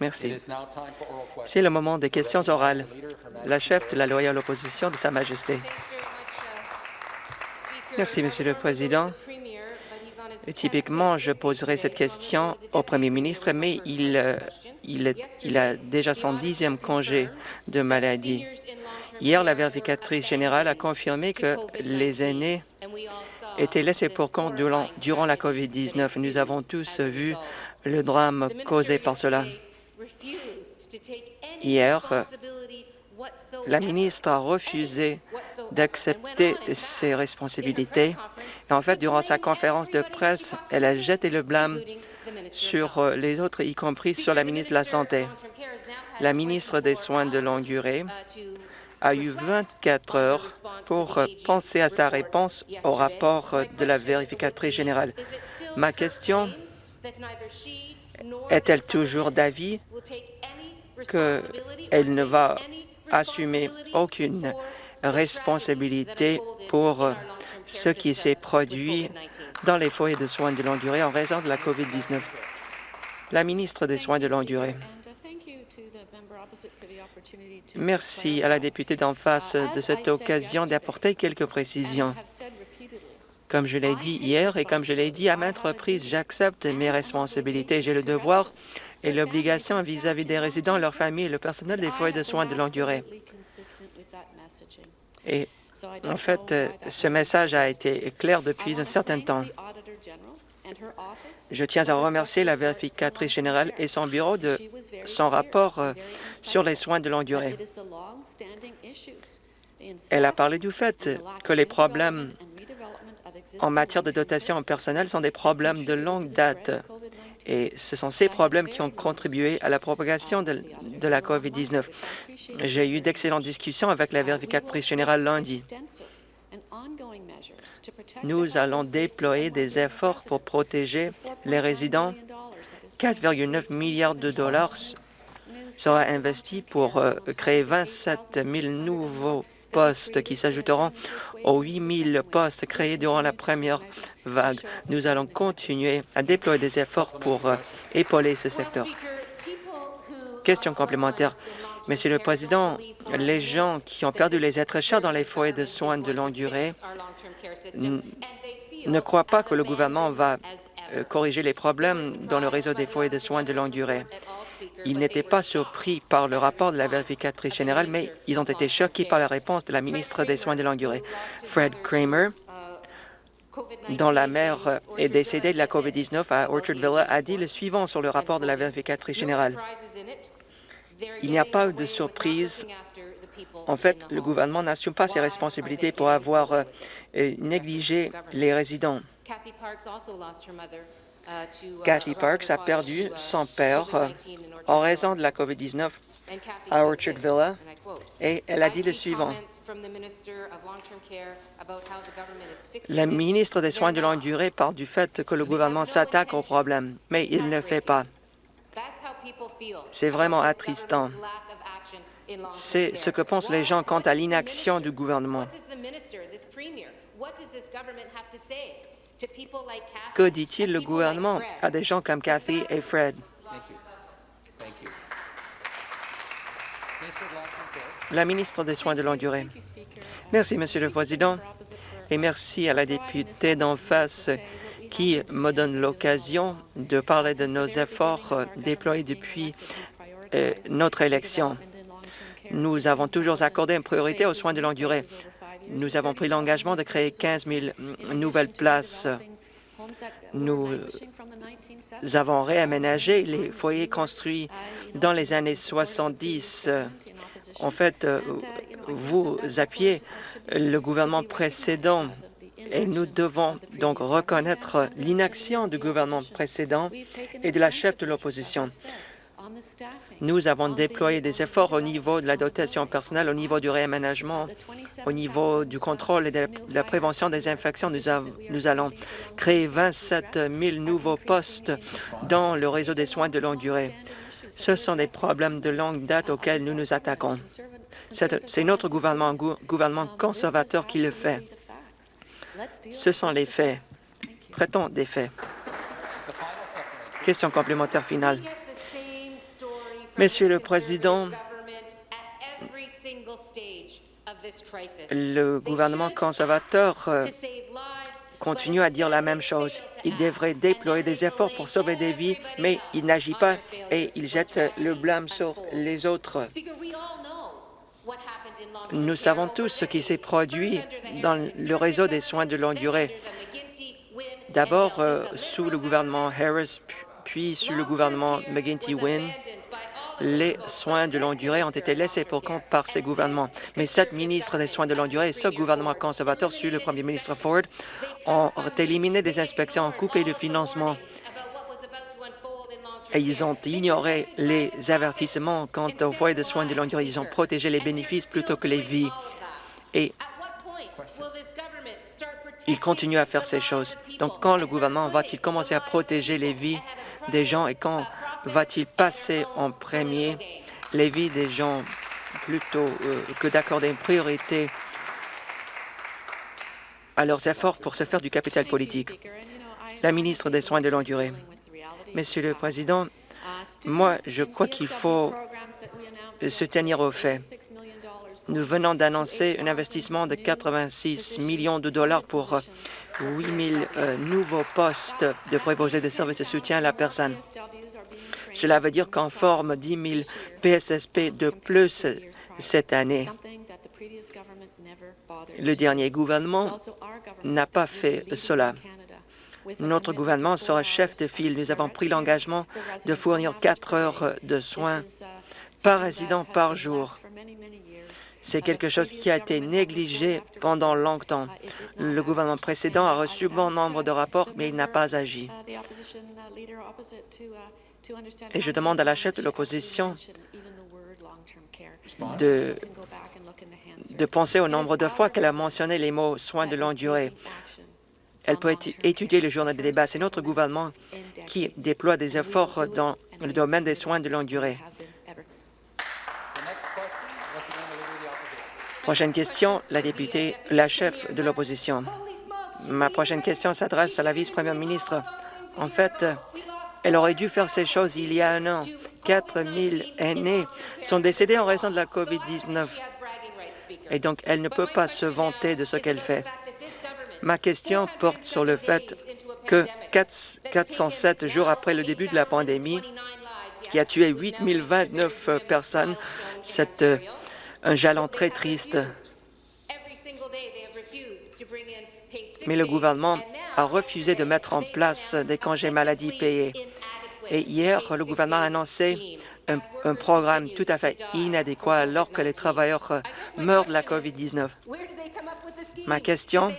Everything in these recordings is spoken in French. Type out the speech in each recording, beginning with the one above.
Merci. C'est le moment des questions orales. La chef de la loyale opposition de Sa Majesté. Merci, Monsieur le Président. typiquement, je poserai cette question au Premier ministre, mais il, euh, il, il a déjà son dixième congé de maladie. Hier, la vérificatrice générale a confirmé que les aînés étaient laissés pour compte durant, la COVID-19. Nous avons tous vu le drame causé par cela. Hier, la ministre a refusé d'accepter ses responsabilités. Et en fait, durant sa conférence de presse, elle a jeté le blâme sur les autres, y compris sur la ministre de la Santé. La ministre des Soins de longue durée a eu 24 heures pour penser à sa réponse au rapport de la vérificatrice générale. Ma question est-elle toujours d'avis qu'elle ne va assumer aucune responsabilité pour ce qui s'est produit dans les foyers de soins de longue durée en raison de la COVID-19? La ministre des Soins de longue durée. Merci à la députée d'en face de cette occasion d'apporter quelques précisions. Comme je l'ai dit hier et comme je l'ai dit à maintes reprises, j'accepte mes responsabilités. J'ai le devoir et l'obligation vis-à-vis des résidents, leurs familles et le personnel des foyers de soins de longue durée. Et en fait, ce message a été clair depuis un certain temps. Je tiens à remercier la vérificatrice générale et son bureau de son rapport euh, sur les soins de longue durée. Elle a parlé du fait que les problèmes en matière de dotation en personnel sont des problèmes de longue date. Et ce sont ces problèmes qui ont contribué à la propagation de, de la COVID-19. J'ai eu d'excellentes discussions avec la vérificatrice générale lundi. Nous allons déployer des efforts pour protéger les résidents. 4,9 milliards de dollars sera investi pour euh, créer 27 000 nouveaux postes qui s'ajouteront aux 8 000 postes créés durant la première vague. Nous allons continuer à déployer des efforts pour euh, épauler ce secteur. Question complémentaire. Monsieur le Président, les gens qui ont perdu les êtres chers dans les foyers de soins de longue durée ne croient pas que le gouvernement va euh, corriger les problèmes dans le réseau des foyers de soins de longue durée. Ils n'étaient pas surpris par le rapport de la vérificatrice générale, mais ils ont été choqués par la réponse de la ministre des Soins de longue durée. Fred Kramer, dont la mère est décédée de la COVID-19 à Orchard Villa, a dit le suivant sur le rapport de la vérificatrice générale. Il n'y a pas de surprise. En fait, le gouvernement n'assume pas ses responsabilités pour avoir euh, négligé les résidents. Kathy Parks a perdu son père euh, en raison de la COVID-19 à Orchard Villa et elle a dit le suivant. La ministre des Soins de longue durée parle du fait que le gouvernement s'attaque au problème, mais il ne fait pas. C'est vraiment attristant. C'est ce que pensent les gens quant à l'inaction du gouvernement. Que dit-il le gouvernement à des gens comme Cathy et Fred? La ministre des Soins de longue durée. Merci, Monsieur le Président, et merci à la députée d'en face qui me donne l'occasion de parler de nos efforts déployés depuis euh, notre élection. Nous avons toujours accordé une priorité aux soins de longue durée. Nous avons pris l'engagement de créer 15 000 nouvelles places. Nous avons réaménagé les foyers construits dans les années 70. En fait, euh, vous appuyez le gouvernement précédent et nous devons donc reconnaître l'inaction du gouvernement précédent et de la chef de l'opposition. Nous avons déployé des efforts au niveau de la dotation personnelle, au niveau du réaménagement, au niveau du contrôle et de la prévention des infections. Nous, allons créer 27 000 nouveaux postes dans le réseau des soins de longue durée. Ce sont des problèmes de longue date auxquels nous nous attaquons. C'est notre gouvernement, gouvernement conservateur qui le fait. Ce sont les faits. Traitons des faits. Question complémentaire finale. Monsieur le Président, le gouvernement conservateur euh, continue à dire la même chose. Il devrait déployer des efforts pour sauver des vies, mais il n'agit pas et il jette le blâme sur les autres. Nous savons tous ce qui s'est produit dans le réseau des soins de longue durée. D'abord euh, sous le gouvernement Harris, puis sous le gouvernement McGuinty-Wynne, les soins de longue durée ont été laissés pour compte par ces gouvernements. Mais cette ministre des Soins de longue durée et ce gouvernement conservateur, sur le premier ministre Ford, ont éliminé des inspections, ont coupé le financement et ils ont ignoré les avertissements quant aux foyers de soins de longue durée. Ils ont protégé les bénéfices plutôt que les vies. Et ils continuent à faire ces choses. Donc, quand le gouvernement va-t-il commencer à protéger les vies des gens et quand va-t-il passer en premier? Les vies des gens plutôt euh, que d'accorder une priorité à leurs efforts pour se faire du capital politique? La ministre des Soins de longue durée. Monsieur le Président, moi, je crois qu'il faut se tenir aux faits. Nous venons d'annoncer un investissement de 86 millions de dollars pour 8 000 euh, nouveaux postes de préposés de services de soutien à la personne. Cela veut dire qu'on forme 10 000 PSSP de plus cette année. Le dernier gouvernement n'a pas fait cela. Notre gouvernement sera chef de file. Nous avons pris l'engagement de fournir quatre heures de soins par résident par jour. C'est quelque chose qui a été négligé pendant longtemps. Le gouvernement précédent a reçu bon nombre de rapports, mais il n'a pas agi. Et je demande à la chef de l'opposition de, penser au nombre de fois qu'elle a mentionné les mots « soins de longue durée ». Elle peut étudier le journal des débats. C'est notre gouvernement qui déploie des efforts dans le domaine des soins de longue durée. Prochaine question, la députée, la chef de l'opposition. Ma prochaine question s'adresse à la vice-première ministre. En fait, elle aurait dû faire ces choses il y a un an. 4 000 aînés sont décédés en raison de la COVID-19. Et donc, elle ne peut pas se vanter de ce qu'elle fait. Ma question porte sur le fait que 407 jours après le début de la pandémie, qui a tué 8 029 personnes, c'est euh, un jalon très triste. Mais le gouvernement a refusé de mettre en place des congés maladie payés. Et hier, le gouvernement a annoncé un, programme tout à fait inadéquat alors que les travailleurs meurent de la COVID-19. Ma question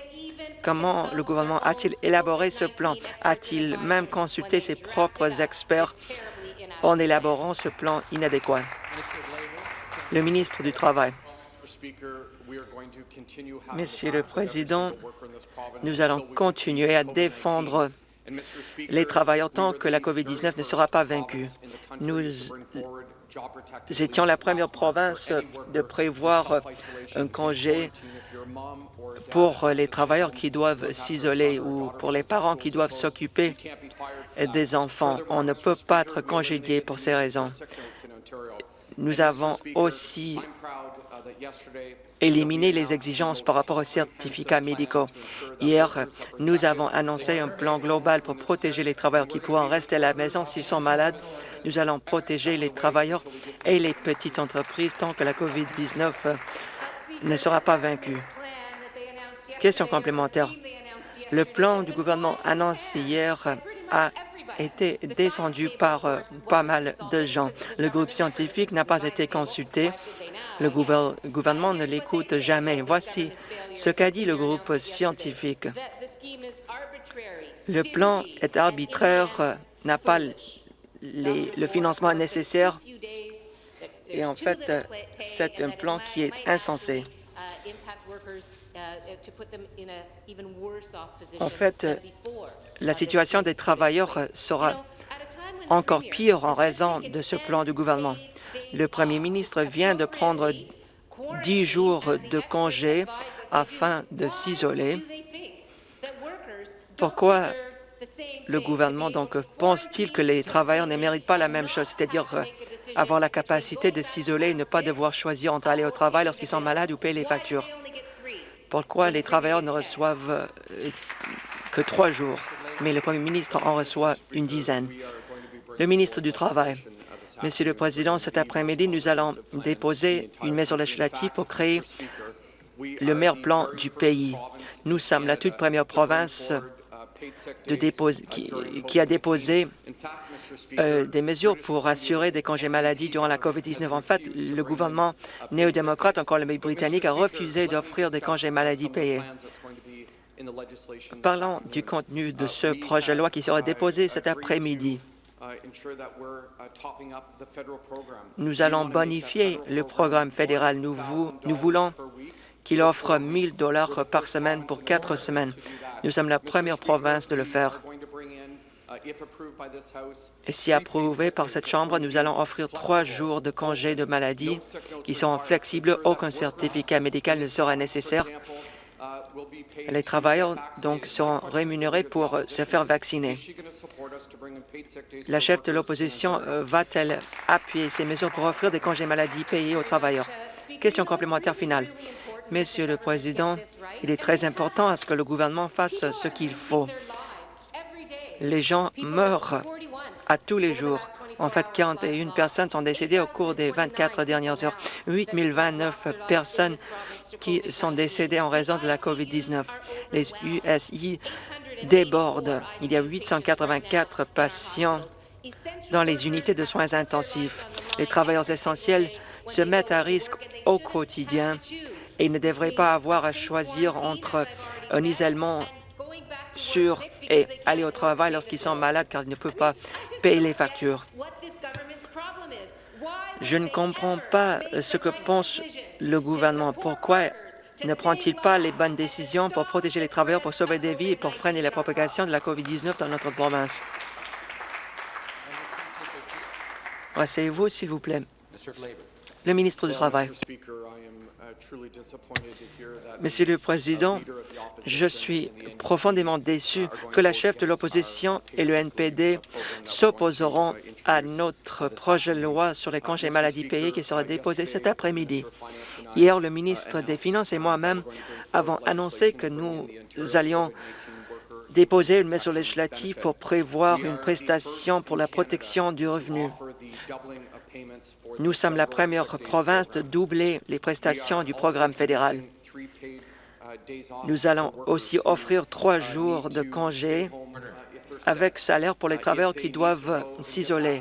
Comment le gouvernement a-t-il élaboré ce plan? A-t-il même consulté ses propres experts en élaborant ce plan inadéquat? Le ministre du Travail. Monsieur le Président, nous allons continuer à défendre les travailleurs tant que la COVID-19 ne sera pas vaincue. Nous étions la première province de prévoir un congé pour les travailleurs qui doivent s'isoler ou pour les parents qui doivent s'occuper des enfants. On ne peut pas être congédié pour ces raisons. Nous avons aussi éliminé les exigences par rapport aux certificats médicaux. Hier, nous avons annoncé un plan global pour protéger les travailleurs qui pourront rester à la maison s'ils sont malades. Nous allons protéger les travailleurs et les petites entreprises tant que la COVID-19 ne sera pas vaincue. Question complémentaire. Le plan du gouvernement annoncé hier a été descendu par euh, pas mal de gens. Le groupe scientifique n'a pas été consulté. Le gouvernement ne l'écoute jamais. Voici ce qu'a dit le groupe scientifique. Le plan est arbitraire, n'a pas le financement nécessaire et en fait, c'est un plan qui est insensé. En fait, la situation des travailleurs sera encore pire en raison de ce plan du gouvernement. Le premier ministre vient de prendre dix jours de congé afin de s'isoler. Pourquoi le gouvernement donc pense-t-il que les travailleurs ne méritent pas la même chose, c'est-à-dire euh, avoir la capacité de s'isoler et ne pas devoir choisir entre aller au travail lorsqu'ils sont malades ou payer les factures? Pourquoi les travailleurs ne reçoivent euh, que trois jours, mais le premier ministre en reçoit une dizaine? Le ministre du Travail. Monsieur le Président, cet après-midi, nous allons déposer une mesure législative pour créer le meilleur plan du pays. Nous sommes la toute première province qui, a déposé euh, des mesures pour assurer des congés maladie durant la COVID-19. En fait, le gouvernement néo-démocrate en Colombie-Britannique a refusé d'offrir des congés maladie payés. Parlons du contenu de ce projet de loi qui sera déposé cet après-midi. Nous allons bonifier le programme fédéral. Nous, nous voulons qu'il offre 1 000 dollars par semaine pour quatre semaines. Nous sommes la première province de le faire. Et si approuvé par cette Chambre, nous allons offrir trois jours de congé de maladie qui seront flexibles. Aucun certificat médical ne sera nécessaire. Les travailleurs donc seront rémunérés pour se faire vacciner. La chef de l'opposition euh, va-t-elle appuyer ces mesures pour offrir des congés maladie payés aux travailleurs? Question complémentaire finale. Monsieur le Président, il est très important à ce que le gouvernement fasse ce qu'il faut. Les gens meurent à tous les jours. En fait, 41 personnes sont décédées au cours des 24 dernières heures. 8 029 personnes qui sont décédées en raison de la COVID-19. Les USI débordent. Il y a 884 patients dans les unités de soins intensifs. Les travailleurs essentiels se mettent à risque au quotidien et ne devraient pas avoir à choisir entre un isolement sûr et aller au travail lorsqu'ils sont malades car ils ne peuvent pas payer les factures. Je ne comprends pas ce que pense le gouvernement. Pourquoi ne prend-il pas les bonnes décisions pour protéger les travailleurs, pour sauver des vies et pour freiner la propagation de la COVID-19 dans notre province? Asseyez-vous, s'il vous plaît. Le ministre du Travail. Monsieur le Président, je suis profondément déçu que la chef de l'opposition et le NPD s'opposeront à notre projet de loi sur les congés maladie payés qui sera déposé cet après-midi. Hier, le ministre des Finances et moi-même avons annoncé que nous allions déposer une mesure législative pour prévoir une prestation pour la protection du revenu. Nous sommes la première province de doubler les prestations du programme fédéral. Nous allons aussi offrir trois jours de congé avec salaire pour les travailleurs qui doivent s'isoler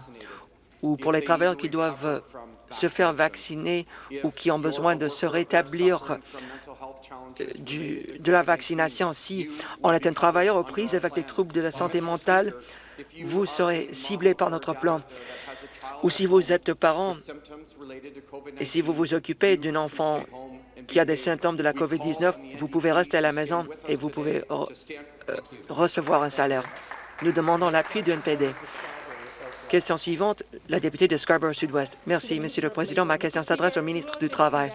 ou pour les travailleurs qui doivent se faire vacciner ou qui ont besoin de se rétablir euh, de la vaccination. Si on est un travailleur aux prises avec des troubles de la santé mentale, vous serez ciblé par notre plan ou si vous êtes parent et si vous vous occupez d'un enfant qui a des symptômes de la COVID-19, vous pouvez rester à la maison et vous pouvez euh, recevoir un salaire. Nous demandons l'appui du NPD. Question suivante, la députée de Scarborough Sud-Ouest. Merci, Monsieur le Président. Ma question s'adresse au ministre du Travail.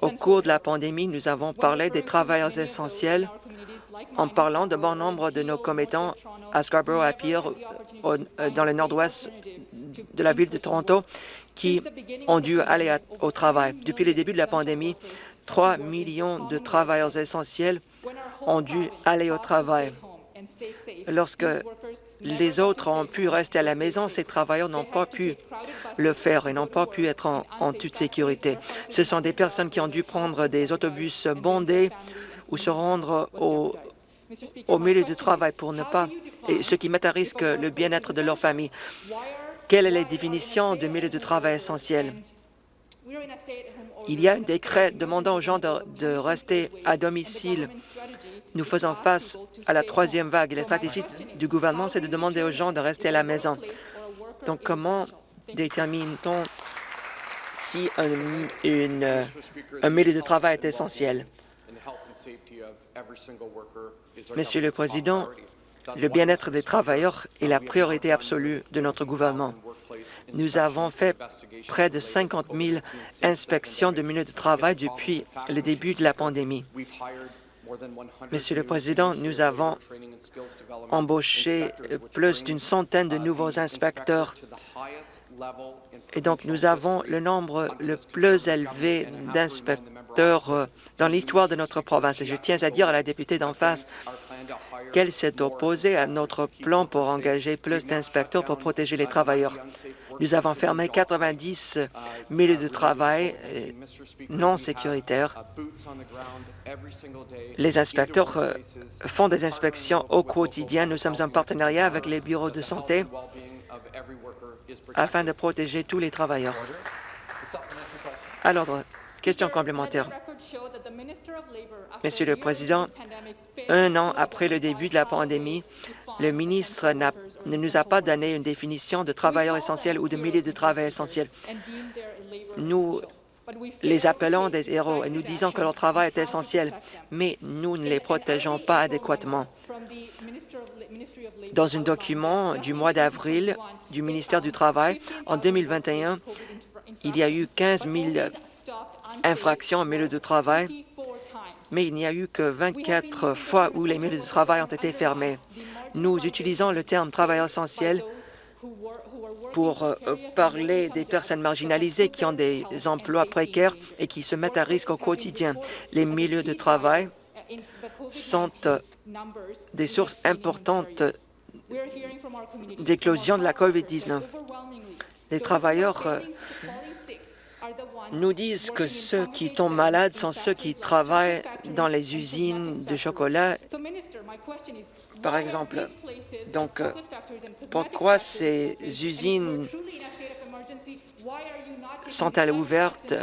Au cours de la pandémie, nous avons parlé des travailleurs essentiels en parlant de bon nombre de nos commettants à Scarborough, à Pierre, euh, dans le nord-ouest de la ville de Toronto qui ont dû aller au travail. Depuis le début de la pandémie, 3 millions de travailleurs essentiels ont dû aller au travail. Lorsque les autres ont pu rester à la maison, ces travailleurs n'ont pas pu le faire et n'ont pas pu être en, toute sécurité. Ce sont des personnes qui ont dû prendre des autobus bondés ou se rendre au, au milieu du travail pour ne pas, et ce qui met à risque le bien-être de leur famille. Quelle est la définition du milieu de travail essentiel? Il y a un décret demandant aux gens de, rester à domicile. Nous faisons face à la troisième vague la stratégie du gouvernement, c'est de demander aux gens de rester à la maison. Donc, comment détermine-t-on si un, un milieu de travail est essentiel? Monsieur le Président, le bien-être des travailleurs est la priorité absolue de notre gouvernement. Nous avons fait près de 50 000 inspections de milieux de travail depuis le début de la pandémie. Monsieur le Président, nous avons embauché plus d'une centaine de nouveaux inspecteurs et donc nous avons le nombre le plus élevé d'inspecteurs euh, dans l'histoire de notre province. Et je tiens à dire à la députée d'en face qu'elle s'est opposée à notre plan pour engager plus d'inspecteurs pour protéger les travailleurs. Nous avons fermé 90 milieux de travail euh, non sécuritaires. Les inspecteurs euh, font des inspections au quotidien. Nous sommes en partenariat avec les bureaux de santé afin de protéger tous les travailleurs. À l'ordre, question complémentaire. Monsieur le Président, un an après le début de la pandémie, le ministre ne nous a pas donné une définition de travailleurs essentiels ou de milieu de travail essentiels. Nous les appelons des héros et nous disons que leur travail est essentiel, mais nous ne les protégeons pas adéquatement. Dans un document du mois d'avril du ministère du Travail, en 2021, il y a eu 15 000 infractions au milieu de travail, mais il n'y a eu que 24 fois où les milieux de travail ont été fermés. Nous utilisons le terme travailleur essentiel pour euh, parler des personnes marginalisées qui ont des emplois précaires et qui se mettent à risque au quotidien. Les milieux de travail sont euh, des sources importantes d'éclosion de la COVID-19. Les travailleurs euh, nous disent que ceux qui tombent malades sont ceux qui travaillent dans les usines de chocolat, par exemple. Donc, euh, pourquoi ces usines sont-elles ouvertes?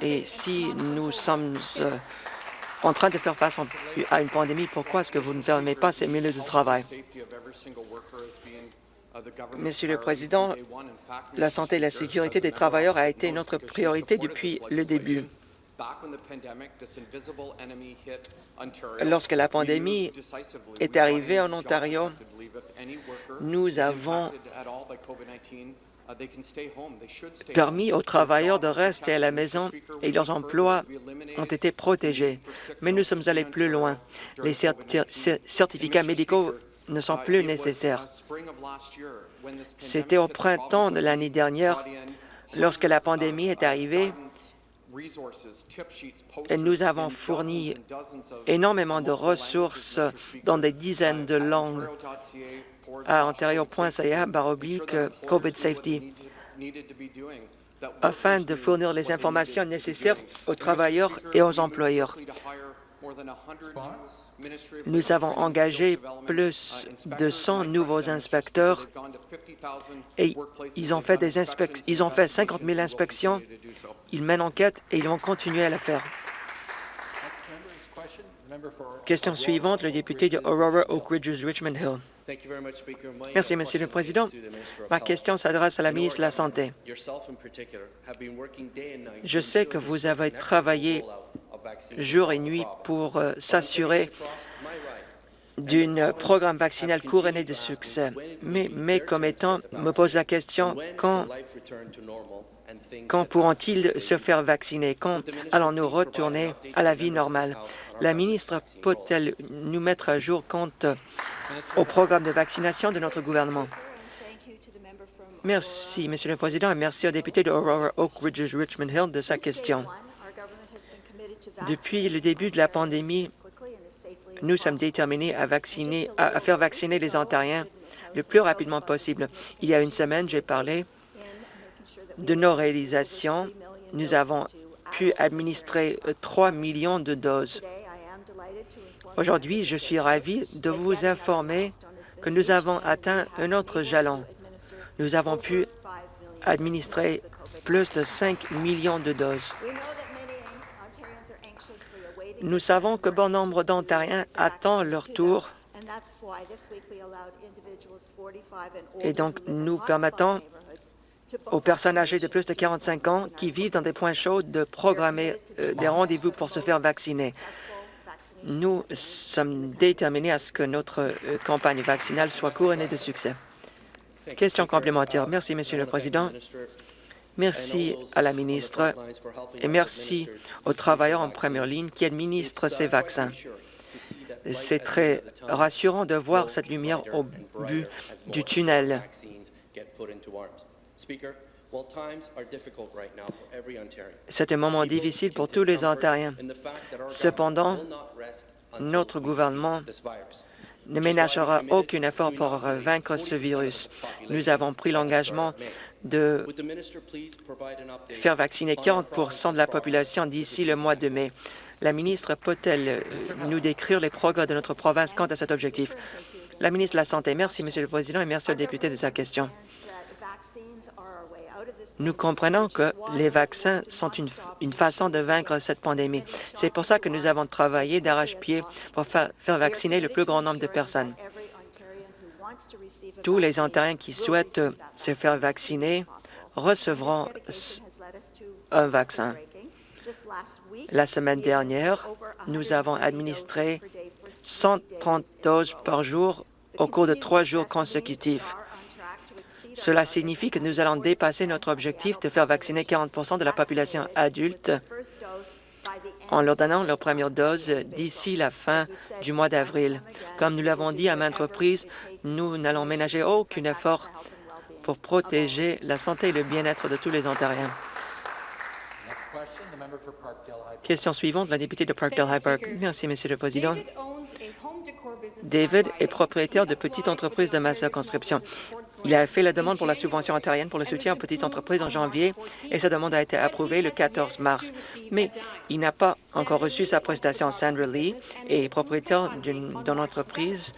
et si nous sommes euh, en train de faire face à une pandémie, pourquoi est-ce que vous ne fermez pas ces milieux de travail? Monsieur le Président, la santé et la sécurité des travailleurs a été notre priorité depuis le début. Lorsque la pandémie est arrivée en Ontario, nous avons permis aux travailleurs de rester à la maison et leurs emplois ont été protégés. Mais nous sommes allés plus loin. Les certificats médicaux ne sont plus nécessaires. C'était au printemps de l'année dernière, lorsque la pandémie est arrivée, et nous avons fourni énormément de ressources dans des dizaines de langues à ontario.ca baroblique COVID Safety afin de fournir les informations nécessaires aux travailleurs et aux employeurs. Nous avons engagé plus de 100 nouveaux inspecteurs et ils ont fait, des ils ont fait 50 000 inspections. Ils mènent enquête et ils vont continuer à la faire. Question suivante, le député de Aurora Oak Ridges Richmond Hill. Merci, Monsieur le Président. Ma question s'adresse à la ministre de la Santé. Je sais que vous avez travaillé jour et nuit pour euh, s'assurer d'un programme vaccinal couronné de succès. Mais mes commettants me posent la question quand, quand pourront-ils se faire vacciner? Quand allons-nous retourner à la vie normale? La ministre peut-elle nous mettre à jour quant au programme de vaccination de notre gouvernement? Merci, Monsieur le Président, et merci au député de Aurora Oak Ridges Richmond Hill de sa question. Depuis le début de la pandémie, nous sommes déterminés à, vacciner, à, faire vacciner les Ontariens le plus rapidement possible. Il y a une semaine, j'ai parlé de nos réalisations. Nous avons pu administrer 3 millions de doses. Aujourd'hui, je suis ravi de vous informer que nous avons atteint un autre jalon. Nous avons pu administrer plus de 5 millions de doses. Nous savons que bon nombre d'Ontariens attendent leur tour et donc nous permettons aux personnes âgées de plus de 45 ans qui vivent dans des points chauds de programmer euh, des rendez-vous pour se faire vacciner. Nous sommes déterminés à ce que notre euh, campagne vaccinale soit couronnée de succès. Question complémentaire. Merci, Monsieur le Président. Merci à la ministre et merci aux travailleurs en première ligne qui administrent ces vaccins. C'est très rassurant de voir cette lumière au bout du tunnel. C'est un moment difficile pour tous les Ontariens. Cependant, notre gouvernement ne ménagera aucun effort pour vaincre ce virus. Nous avons pris l'engagement de faire vacciner 40% de la population d'ici le mois de mai. La ministre peut-elle nous décrire les progrès de notre province quant à cet objectif? La ministre de la Santé. Merci, Monsieur le Président, et merci au député de sa question. Nous comprenons que les vaccins sont une, façon de vaincre cette pandémie. C'est pour ça que nous avons travaillé d'arrache-pied pour faire vacciner le plus grand nombre de personnes. Tous les Ontariens qui souhaitent se faire vacciner recevront un vaccin. La semaine dernière, nous avons administré 130 doses par jour au cours de trois jours consécutifs. Cela signifie que nous allons dépasser notre objectif de faire vacciner 40% de la population adulte en leur donnant leur première dose d'ici la fin du mois d'avril. Comme nous l'avons dit à maintes reprises, nous n'allons ménager aucun effort pour protéger la santé et le bien-être de tous les Ontariens. Question suivante, la députée de Parkdale High Park. Merci, Monsieur le Président. David est propriétaire de petites entreprises de ma circonscription. Il a fait la demande pour la subvention ontarienne pour le soutien aux petites entreprises en janvier et sa demande a été approuvée le 14 mars. Mais il n'a pas encore reçu sa prestation. Sandra Lee est propriétaire d'une entreprise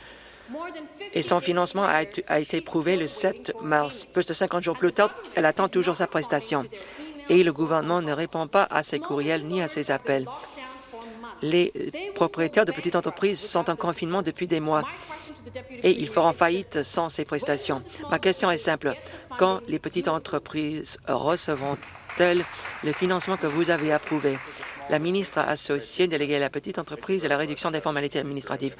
et son financement a été, prouvé le 7 mars. Plus de 50 jours plus tard, elle attend toujours sa prestation. Et le gouvernement ne répond pas à ses courriels ni à ses appels. Les propriétaires de petites entreprises sont en confinement depuis des mois et ils feront faillite sans ces prestations. Ma question est simple. Quand les petites entreprises recevront-elles le financement que vous avez approuvé? La ministre associée déléguée à la petite entreprise et la réduction des formalités administratives.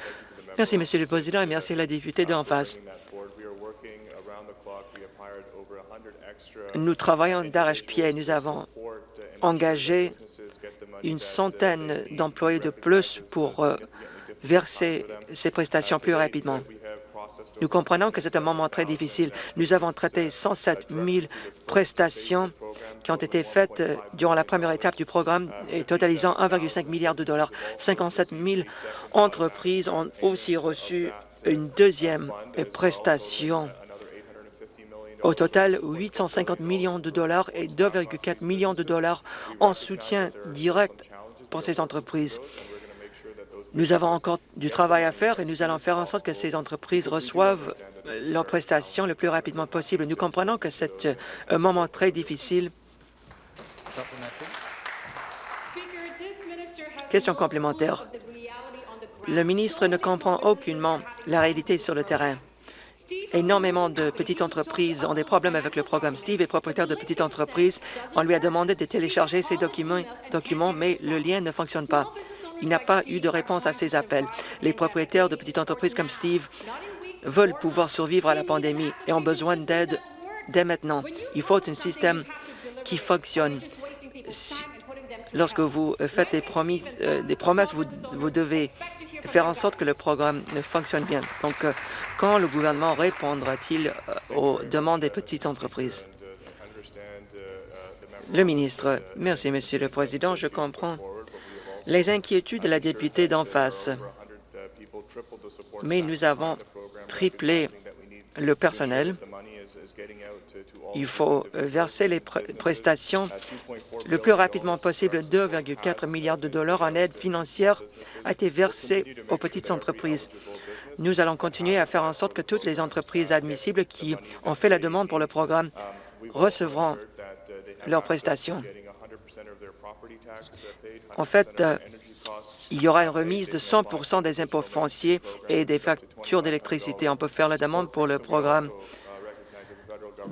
Merci, Monsieur le Président, et merci à la députée d'en face. Nous travaillons d'arrache-pied. Nous avons engagé une centaine d'employés de plus pour euh, verser ces prestations plus rapidement. Nous comprenons que c'est un moment très difficile. Nous avons traité 107 000 prestations qui ont été faites euh, durant la première étape du programme et totalisant 1,5 milliard de dollars. 57 000 entreprises ont aussi reçu une deuxième prestation. Au total, 850 millions de dollars et 2,4 millions de dollars en soutien direct pour ces entreprises. Nous avons encore du travail à faire et nous allons faire en sorte que ces entreprises reçoivent leurs prestations le plus rapidement possible. Nous comprenons que c'est un moment très difficile. Question complémentaire. Le ministre ne comprend aucunement la réalité sur le terrain. Énormément de petites entreprises ont des problèmes avec le programme. Steve est propriétaire de petites entreprises. On lui a demandé de télécharger ces documents, mais le lien ne fonctionne pas. Il n'a pas eu de réponse à ces appels. Les propriétaires de petites entreprises comme Steve veulent pouvoir survivre à la pandémie et ont besoin d'aide dès maintenant. Il faut un système qui fonctionne. Lorsque vous faites des, euh, promesses, vous devez faire en sorte que le programme fonctionne bien. Donc, euh, quand le gouvernement répondra-t-il euh, aux demandes des petites entreprises? Le ministre. Merci, Monsieur le Président. Je comprends les inquiétudes de la députée d'en face, mais nous avons triplé le personnel. Il faut verser les prestations le plus rapidement possible. 2,4 milliards de dollars en aide financière a été versé aux petites entreprises. Nous allons continuer à faire en sorte que toutes les entreprises admissibles qui ont fait la demande pour le programme recevront leurs prestations. En fait, il y aura une remise de 100 des impôts fonciers et des factures d'électricité. On peut faire la demande pour le programme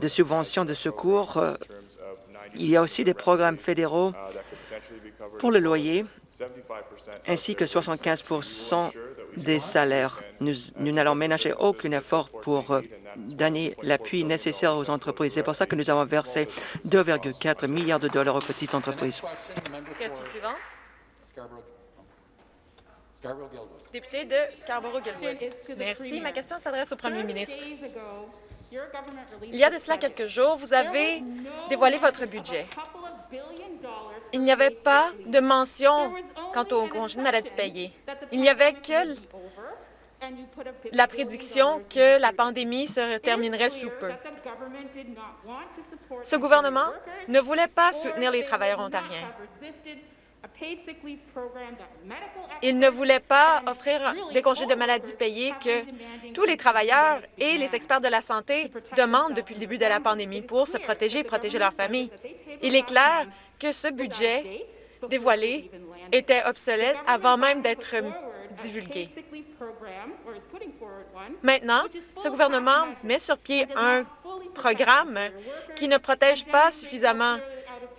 de subventions de secours. Il y a aussi des programmes fédéraux pour le loyer, ainsi que 75% des salaires. Nous n'allons ménager aucun effort pour euh, donner l'appui nécessaire aux entreprises. C'est pour ça que nous avons versé 2,4 milliards de dollars aux petites entreprises. Question suivante. Député de Scarborough-Guildwood. Merci. Ma question s'adresse au premier ministre. Il y a de cela quelques jours, vous avez dévoilé votre budget. Il n'y avait pas de mention quant au congé de maladie payé. Il n'y avait que la prédiction que la pandémie se terminerait sous peu. Ce gouvernement ne voulait pas soutenir les travailleurs ontariens. Il ne voulait pas offrir des congés de maladie payés que tous les travailleurs et les experts de la santé demandent depuis le début de la pandémie pour se protéger et protéger leurs familles. Il est clair que ce budget dévoilé était obsolète avant même d'être divulgué. Maintenant, ce gouvernement met sur pied un programme qui ne protège pas suffisamment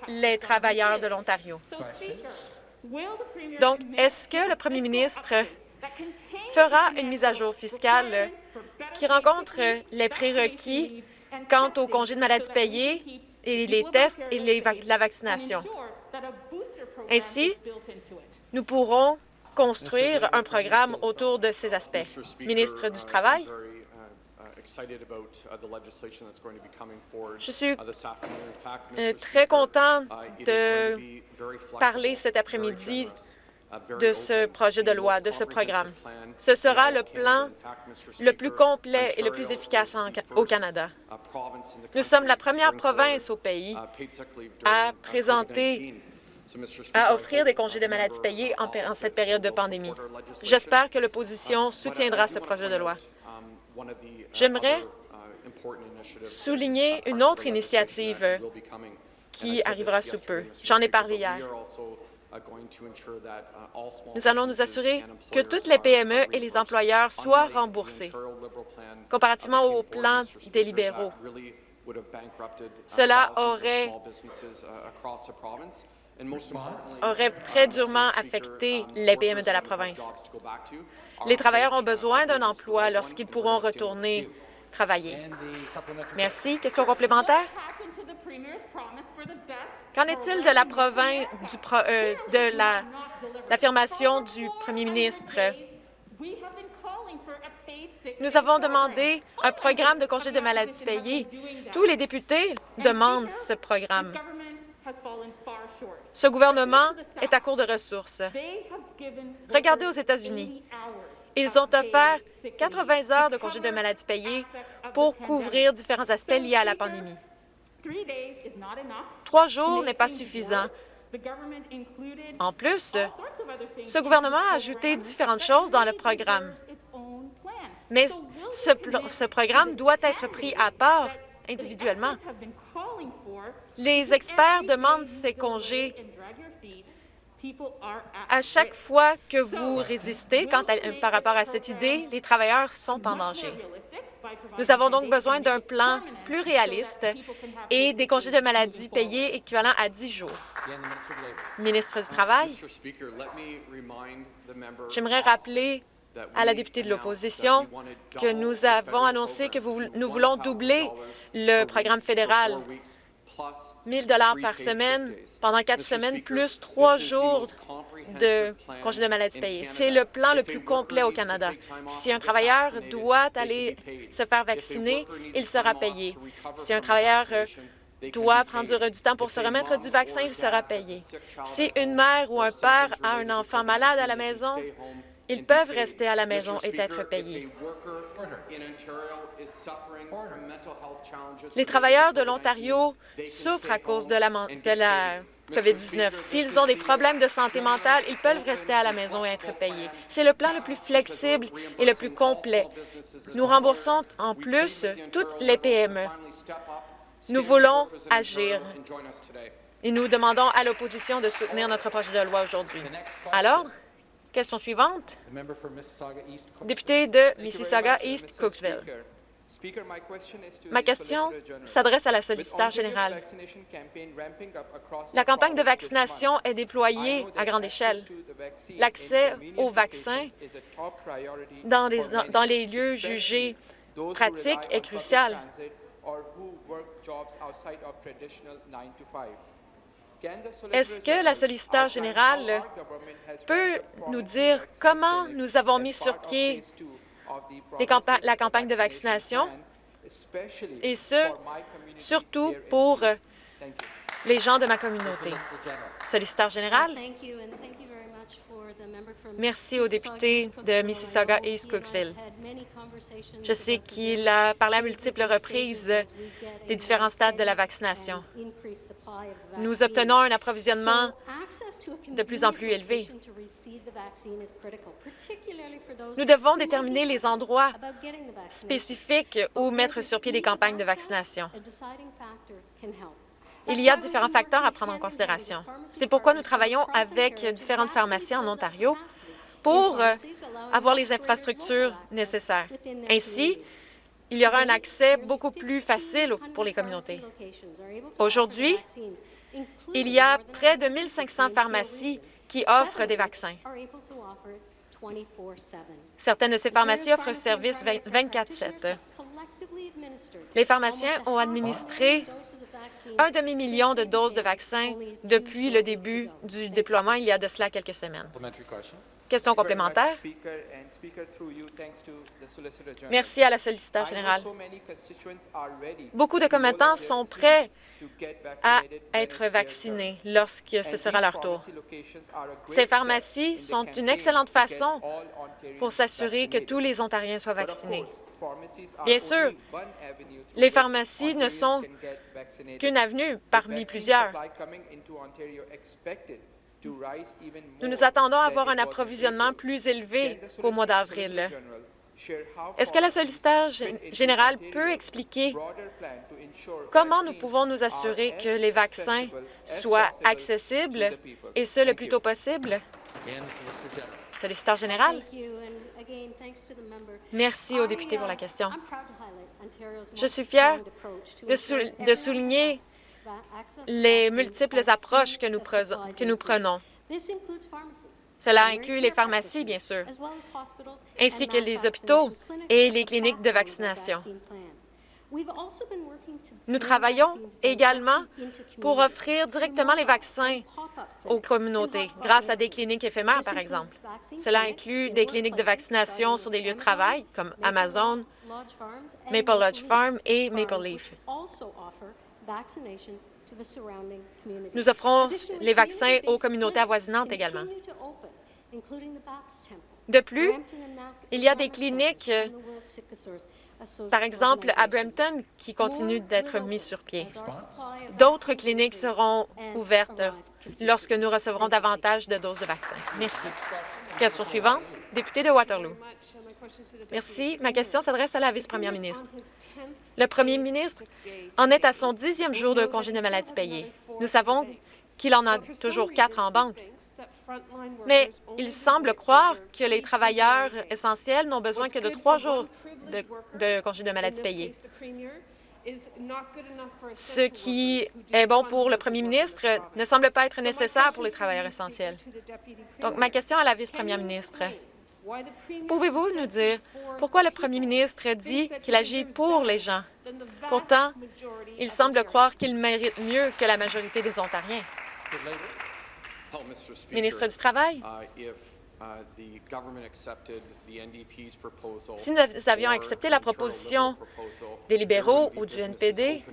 les travailleurs de l'Ontario. Donc, est-ce que le premier ministre fera une mise à jour fiscale qui rencontre les prérequis quant au congé de maladie payé et les tests et la vaccination? Ainsi, nous pourrons construire un programme autour de ces aspects. Ministre du Travail, je suis euh, très content de parler cet après-midi de ce projet de loi, de ce programme. Ce sera le plan le plus complet et le plus efficace au Canada. Nous sommes la première province au pays à présenter à offrir des congés de maladie payés en, cette période de pandémie. J'espère que l'opposition soutiendra ce projet de loi. J'aimerais souligner une autre initiative qui arrivera sous peu. J'en ai parlé hier. Nous allons nous assurer que toutes les PME et les employeurs soient remboursés, comparativement au plan des libéraux. Cela aurait aurait très durement affecté les PME de la province. Les travailleurs ont besoin d'un emploi lorsqu'ils pourront retourner travailler. Merci. Question complémentaire? Qu'en est-il de la province du euh, de l'affirmation du premier ministre? Nous avons demandé un programme de congé de maladie payé. Tous les députés demandent ce programme. Ce gouvernement est à court de ressources. Regardez aux États-Unis. Ils ont offert 80 heures de congé de maladie payé pour couvrir différents aspects liés à la pandémie. Trois jours n'est pas suffisant. En plus, ce gouvernement a ajouté différentes choses dans le programme. Mais ce, ce programme doit être pris à part individuellement. Les experts demandent ces congés à chaque fois que vous résistez quant par rapport à cette idée, les travailleurs sont en danger. Nous avons donc besoin d'un plan plus réaliste et des congés de maladie payés équivalents à 10 jours. Ministre du Travail, j'aimerais rappeler à la députée de l'opposition que nous avons annoncé que nous voulons doubler le programme fédéral 1 dollars par semaine pendant quatre semaines, plus trois jours de congé de maladie payé. C'est le plan le plus complet au Canada. Si un travailleur doit aller se faire vacciner, il sera payé. Si un travailleur euh, doit prendre du temps pour se remettre du vaccin, il sera payé. Si une mère ou un père a un enfant malade à la maison, ils peuvent rester à la maison et être payés. Les travailleurs de l'Ontario souffrent à cause de la, COVID-19. S'ils ont des problèmes de santé mentale, ils peuvent rester à la maison et être payés. C'est le plan le plus flexible et le plus complet. Nous remboursons en plus toutes les PME. Nous voulons agir et nous demandons à l'opposition de soutenir notre projet de loi aujourd'hui. Alors, Question suivante. Député de Mississauga-East, Cooksville. Ma question s'adresse à la solliciteur générale. La campagne de vaccination est déployée à grande échelle. L'accès aux vaccins dans les, dans les lieux jugés pratique est cruciale. Est-ce que la solliciteur générale peut nous dire comment nous avons mis sur pied la campagne de vaccination, et ce, surtout pour les gens de ma communauté? Solliciteur général. Merci au député de Mississauga East Cooksville. Je sais qu'il a parlé à multiples reprises des différents stades de la vaccination. Nous obtenons un approvisionnement de plus en plus élevé. Nous devons déterminer les endroits spécifiques où mettre sur pied des campagnes de vaccination. Il y a différents facteurs à prendre en considération. C'est pourquoi nous travaillons avec différentes pharmacies en Ontario pour euh, avoir les infrastructures nécessaires. Ainsi, il y aura un accès beaucoup plus facile pour les communautés. Aujourd'hui, il y a près de 1500 pharmacies qui offrent des vaccins. Certaines de ces pharmacies offrent service 24-7. Les pharmaciens ont administré un demi-million de doses de vaccins depuis le début du déploiement il y a de cela quelques semaines. Question complémentaire. Merci à la solliciteur générale. Beaucoup de commettants sont prêts à être vaccinés lorsque ce sera leur tour. Ces pharmacies sont une excellente façon pour s'assurer que tous les Ontariens soient vaccinés. Bien sûr, les pharmacies ne sont qu'une avenue parmi plusieurs. Nous nous attendons à avoir un approvisionnement plus élevé qu'au mois d'avril. Est-ce que la solliciteur générale peut expliquer comment nous pouvons nous assurer que les vaccins soient accessibles, et ce, le plus tôt possible? Solliciteur général? Merci au député pour la question. Je suis fière de, souligner les multiples approches que nous, prenons. Cela inclut les pharmacies, bien sûr, ainsi que les hôpitaux et les cliniques de vaccination. Nous travaillons également pour offrir directement les vaccins aux communautés, grâce à des cliniques éphémères, par exemple. Cela inclut des cliniques de vaccination sur des lieux de travail, comme Amazon, Maple Lodge Farm et Maple Leaf. Nous offrons les vaccins aux communautés avoisinantes également. De plus, il y a des cliniques par exemple, à Brampton, qui continue d'être mis sur pied. D'autres cliniques seront ouvertes lorsque nous recevrons davantage de doses de vaccins. Merci. Question suivante, député de Waterloo. Merci. Ma question s'adresse à la vice-première ministre. Le premier ministre en est à son dixième jour de congé de maladie payé. Nous savons qu'il en a toujours quatre en banque. Mais il semble croire que les travailleurs essentiels n'ont besoin que de trois jours de, congé de maladie payé. Ce qui est bon pour le premier ministre ne semble pas être nécessaire pour les travailleurs essentiels. Donc, ma question à la vice-première ministre, pouvez-vous nous dire pourquoi le premier ministre dit qu'il agit pour les gens? Pourtant, il semble croire qu'il mérite mieux que la majorité des Ontariens. Ministre du Travail, si nous avions accepté la proposition des libéraux ou du NPD,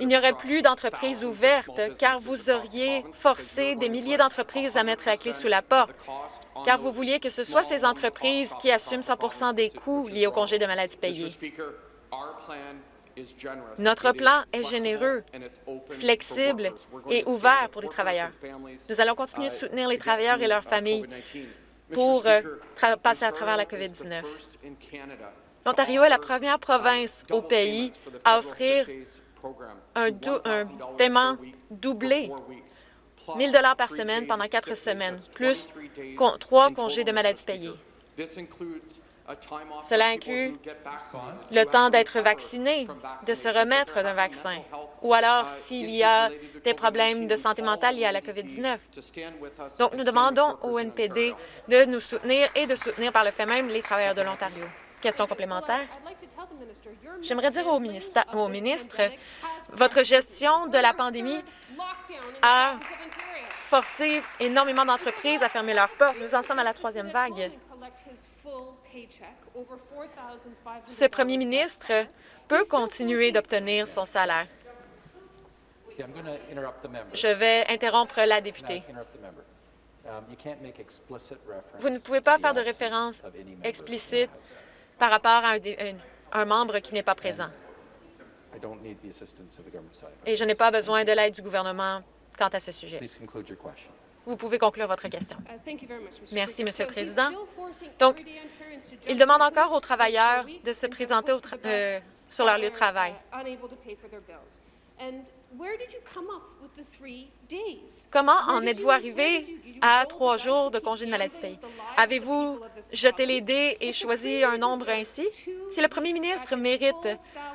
il n'y aurait plus d'entreprises ouvertes car vous auriez forcé des milliers d'entreprises à mettre la clé sous la porte, car vous vouliez que ce soit ces entreprises qui assument 100% des coûts liés au congé de maladie payé. Notre plan est généreux, flexible et ouvert pour les travailleurs. Nous allons continuer de soutenir les travailleurs et leurs familles pour euh, passer à travers la COVID-19. L'Ontario est la première province au pays à offrir un, paiement doublé, 1 000 par semaine pendant quatre semaines, plus trois congés de maladie payés. Cela inclut le temps d'être vacciné, de se remettre d'un vaccin, ou alors s'il y a des problèmes de santé mentale liés à la COVID-19. Donc, nous demandons au NPD de nous soutenir et de soutenir par le fait même les travailleurs de l'Ontario. Question complémentaire. J'aimerais dire au, au ministre, votre gestion de la pandémie a forcé énormément d'entreprises à fermer leurs portes. Nous en sommes à la troisième vague. Ce premier ministre peut continuer d'obtenir son salaire. Je vais interrompre la députée. Vous ne pouvez pas faire de référence explicite par rapport à un, membre qui n'est pas présent. Et je n'ai pas besoin de l'aide du gouvernement quant à ce sujet. Vous pouvez conclure votre question. Merci, Monsieur le Président. Donc, il demande encore aux travailleurs de se présenter euh, sur leur lieu de travail. Comment en êtes-vous arrivé à trois jours de congé de maladie? payé? Avez-vous jeté les dés et choisi un nombre ainsi? Si le premier ministre mérite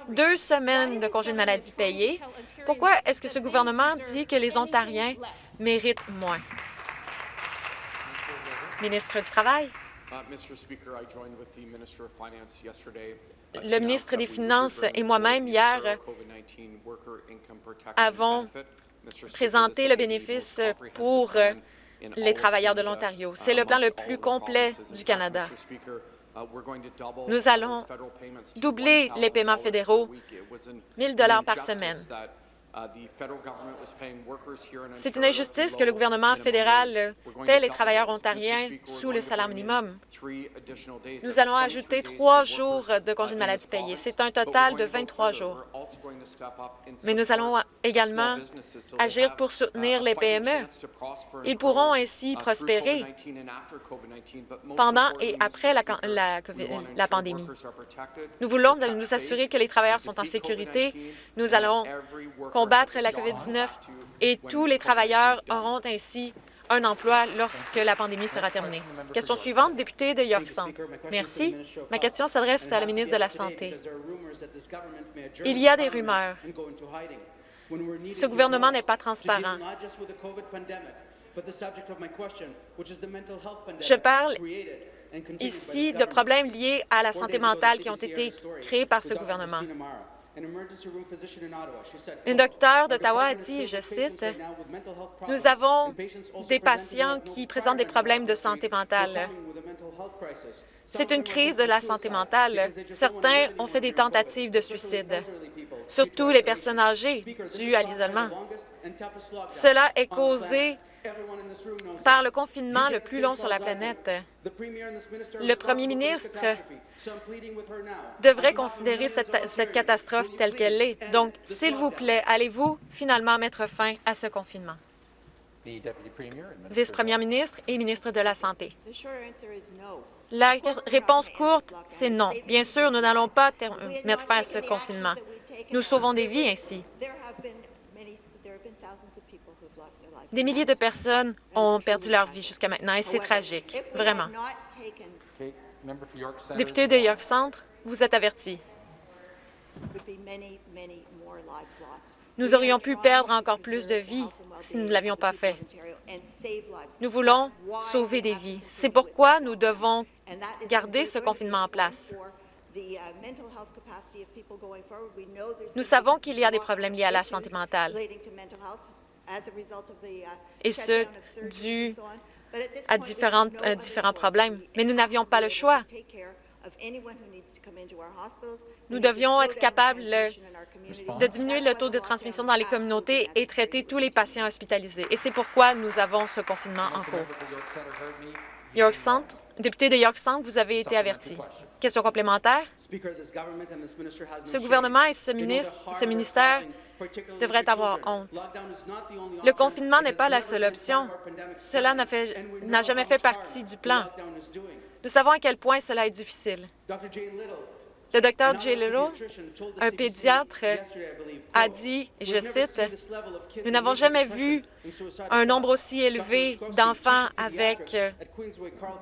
deux semaines de congé de maladie payé, pourquoi est-ce que ce gouvernement dit que les Ontariens méritent moins? Ministre du Travail. Le ministre des Finances et moi-même, hier, avons présenté le bénéfice pour les travailleurs de l'Ontario. C'est le plan le plus complet du Canada. Nous allons doubler les paiements fédéraux, 1 000 par semaine. Uh, C'est une injustice que le gouvernement fédéral paie les travailleurs ontariens sous le salaire minimum. Nous allons ajouter trois jours de congé de maladie payé. C'est un total de 23 jours. Mais nous allons également agir pour soutenir les PME. Ils pourront ainsi prospérer pendant et après la, la pandémie. Nous voulons nous assurer que les travailleurs sont en sécurité. Nous allons combattre la COVID-19 et tous les travailleurs auront ainsi un emploi lorsque la pandémie sera terminée. Question suivante, député de York Centre. Merci. Ma question s'adresse à la ministre de la Santé. Il y a des rumeurs. Ce gouvernement n'est pas transparent. Je parle ici de problèmes liés à la santé mentale qui ont été créés par ce gouvernement. Un docteur d'Ottawa a dit, je cite, « Nous avons des patients qui présentent des problèmes de santé mentale. C'est une crise de la santé mentale. Certains ont fait des tentatives de suicide, surtout les personnes âgées dues à l'isolement. Cela est causé par le confinement le plus long sur la planète. Le premier ministre devrait considérer cette, catastrophe telle qu'elle est? Donc, s'il vous plaît, allez-vous finalement mettre fin à ce confinement? Vice-première ministre et ministre de la Santé. La réponse courte, c'est non. Bien sûr, nous n'allons pas mettre fin à ce confinement. Nous sauvons des vies ainsi. Des milliers de personnes ont perdu leur vie jusqu'à maintenant et c'est tragique, vraiment. Député de York Centre, vous êtes averti. Nous aurions pu perdre encore plus de vies si nous ne l'avions pas fait. Nous voulons sauver des vies. C'est pourquoi nous devons garder ce confinement en place. Nous savons qu'il y a des problèmes liés à la santé mentale et ce, dû à euh, différents problèmes. Mais nous n'avions pas le choix. Nous devions être capables de diminuer le taux de transmission dans les communautés et traiter tous les patients hospitalisés. Et c'est pourquoi nous avons ce confinement en cours. York Centre, député de York Centre, vous avez été averti. Question complémentaire? Ce gouvernement et ce, ministre, ce ministère devraient avoir honte. Le confinement n'est pas la seule option. Cela n'a jamais fait partie du plan. Nous savons à quel point cela est difficile. Le docteur J. Little, un pédiatre, a dit, et je cite, « Nous n'avons jamais vu un nombre aussi élevé d'enfants avec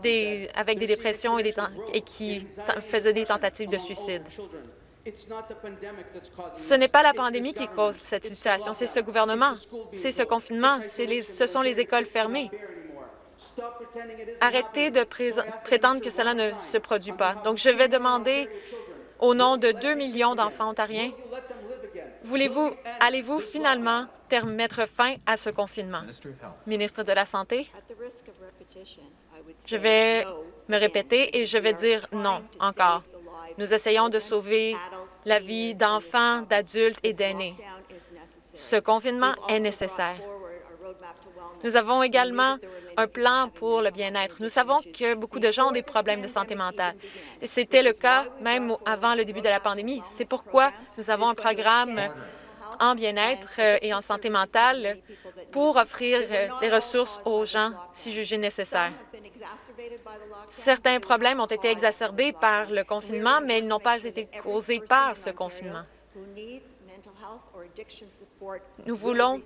des, avec des dépressions et, et qui faisaient des tentatives de suicide. Ce n'est pas la pandémie qui cause cette situation, c'est ce gouvernement, c'est ce confinement, ce sont les écoles fermées. Arrêtez de prétendre que cela ne se produit pas. Donc, je vais demander au nom de 2 millions d'enfants ontariens, voulez-vous, allez-vous finalement mettre fin à ce confinement? Ministre de la Santé, je vais me répéter et je vais dire non encore. Nous essayons de sauver la vie d'enfants, d'adultes et d'aînés. Ce confinement est nécessaire. Nous avons également un plan pour le bien-être. Nous savons que beaucoup de gens ont des problèmes de santé mentale. C'était le cas même avant le début de la pandémie. C'est pourquoi nous avons un programme en bien-être euh, et en santé mentale pour offrir euh, des ressources aux gens si jugés nécessaires. Certains problèmes ont été exacerbés par le confinement, mais ils n'ont pas été causés par ce confinement. Nous voulons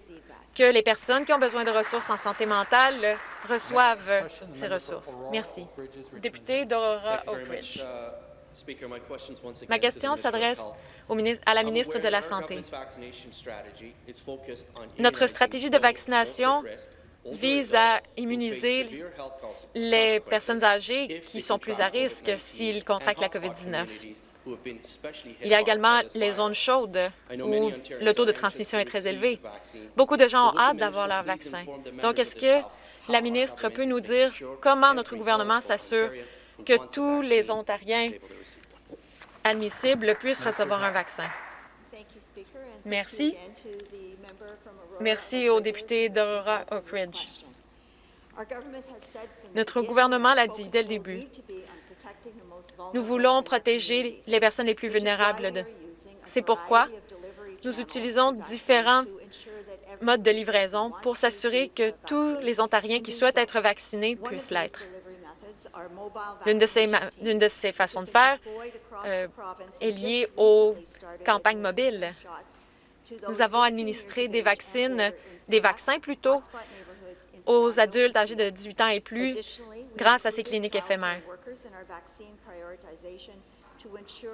que les personnes qui ont besoin de ressources en santé mentale reçoivent ces ressources. Merci. Député d'Aurora Oak Ridge. Ma question s'adresse à la ministre de la Santé. Notre stratégie de vaccination vise à immuniser les personnes âgées qui sont plus à risque s'ils contractent la COVID-19. Il y a également les zones chaudes où le taux de transmission est très élevé. Beaucoup de gens ont hâte d'avoir leur vaccin. Donc, est-ce que la ministre peut nous dire comment notre gouvernement s'assure que tous les Ontariens admissibles puissent recevoir un vaccin? Merci. Merci au député d'Aurora Oak Ridge. Notre gouvernement l'a dit dès le début. Nous voulons protéger les personnes les plus vulnérables. C'est pourquoi nous utilisons différents modes de livraison pour s'assurer que tous les Ontariens qui souhaitent être vaccinés puissent l'être. L'une de, ces, façons de faire euh, est liée aux campagnes mobiles. Nous avons administré des vaccins, des vaccins plutôt, aux adultes âgés de 18 ans et plus grâce à ces cliniques éphémères.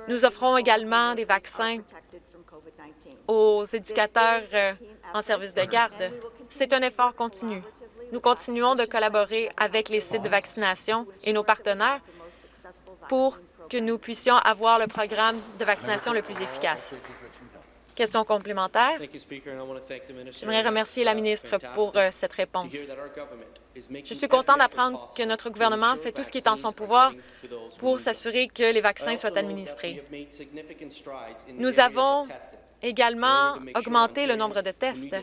Nous offrons également des vaccins aux éducateurs euh, en service de garde. C'est un effort continu. Nous continuons de collaborer avec les sites de vaccination et nos partenaires pour que nous puissions avoir le programme de vaccination le plus efficace. Question complémentaire. J'aimerais remercier la ministre pour euh, cette réponse. Je suis content d'apprendre que notre gouvernement fait tout ce qui est en son pouvoir pour s'assurer que les vaccins soient administrés. Nous avons également augmenté le nombre de tests.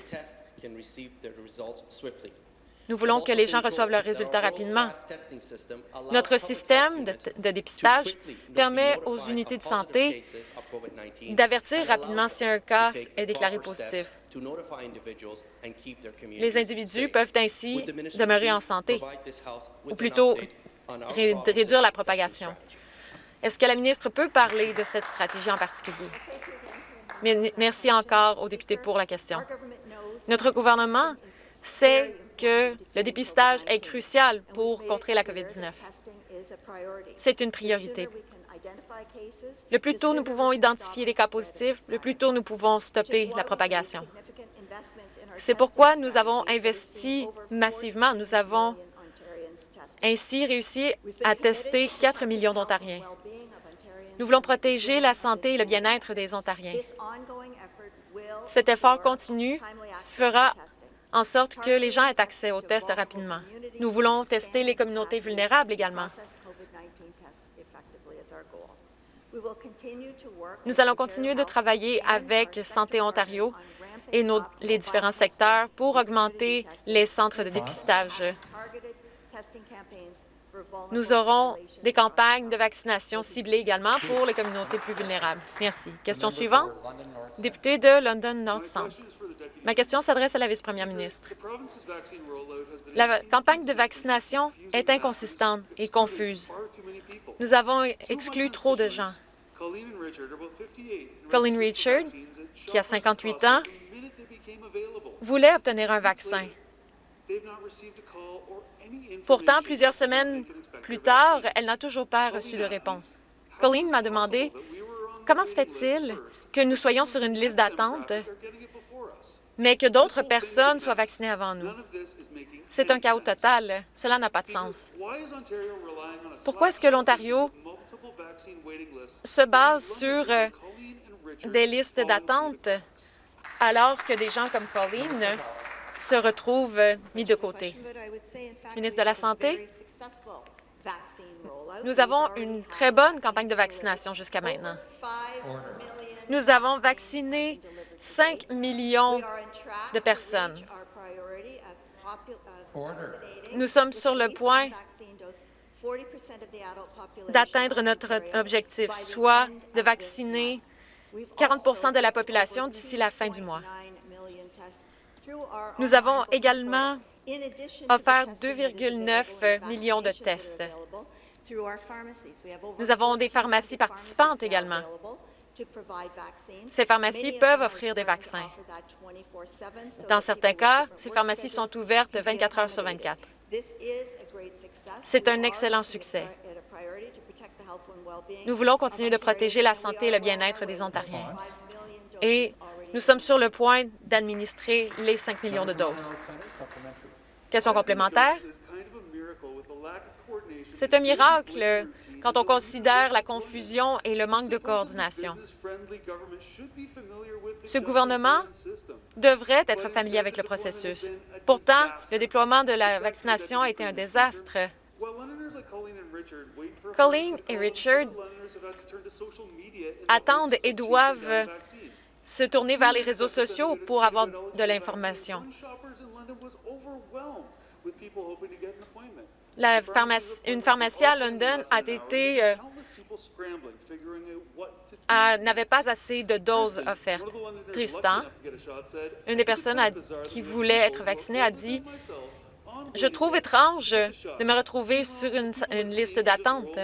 Nous voulons que les gens reçoivent leurs résultats rapidement. Notre système de, dépistage permet aux unités de santé d'avertir rapidement si un cas est déclaré positif. Les individus peuvent ainsi demeurer en santé, ou plutôt réduire la propagation. Est-ce que la ministre peut parler de cette stratégie en particulier? Merci encore au député pour la question. Notre gouvernement sait que le dépistage est crucial pour contrer la COVID-19. C'est une priorité. Le plus tôt nous pouvons identifier les cas positifs, le plus tôt nous pouvons stopper la propagation. C'est pourquoi nous avons investi massivement. Nous avons ainsi réussi à tester 4 millions d'Ontariens. Nous voulons protéger la santé et le bien-être des Ontariens. Cet effort continu fera en sorte que les gens aient accès aux tests rapidement. Nous voulons tester les communautés vulnérables également. Nous allons continuer de travailler avec Santé Ontario et les différents secteurs pour augmenter les centres de dépistage. Nous aurons des campagnes de vaccination ciblées également pour les communautés plus vulnérables. Merci. Question suivante. Député de London North Centre. Ma question s'adresse à la vice-première ministre. La campagne de vaccination est inconsistante et confuse. Nous avons exclu trop de gens. Colleen Richard, qui a 58 ans, voulait obtenir un vaccin. Pourtant, plusieurs semaines plus tard, elle n'a toujours pas reçu de réponse. Colleen m'a demandé comment se fait-il que nous soyons sur une liste d'attente, mais que d'autres personnes soient vaccinées avant nous. C'est un chaos total. Cela n'a pas de sens. Pourquoi est-ce que l'Ontario se base sur euh, des listes d'attente alors que des gens comme Colleen se retrouvent euh, mis de côté? Ministre de la Santé, nous avons une très bonne campagne de vaccination jusqu'à maintenant. Nous avons vacciné 5 millions de personnes. Nous sommes sur le point d'atteindre notre objectif, soit de vacciner 40% de la population d'ici la fin du mois. Nous avons également offert 2,9 millions de tests. Nous avons des pharmacies participantes également. Ces pharmacies peuvent offrir des vaccins. Dans certains cas, ces pharmacies sont ouvertes 24 heures sur 24. C'est un excellent succès. Nous voulons continuer de protéger la santé et le bien-être des Ontariens. Et nous sommes sur le point d'administrer les 5 millions de doses. Question complémentaire? C'est un miracle quand on considère la confusion et le manque de coordination. Ce gouvernement devrait être familier avec le processus. Pourtant, le déploiement de la vaccination a été un désastre. Colleen et Richard attendent et doivent se tourner vers les réseaux sociaux pour avoir de l'information une pharmacie à London a été euh, n'avait pas assez de doses offertes. Tristan, une des personnes qui voulait être vaccinée, a dit « Je trouve étrange de me retrouver sur une, une liste d'attente.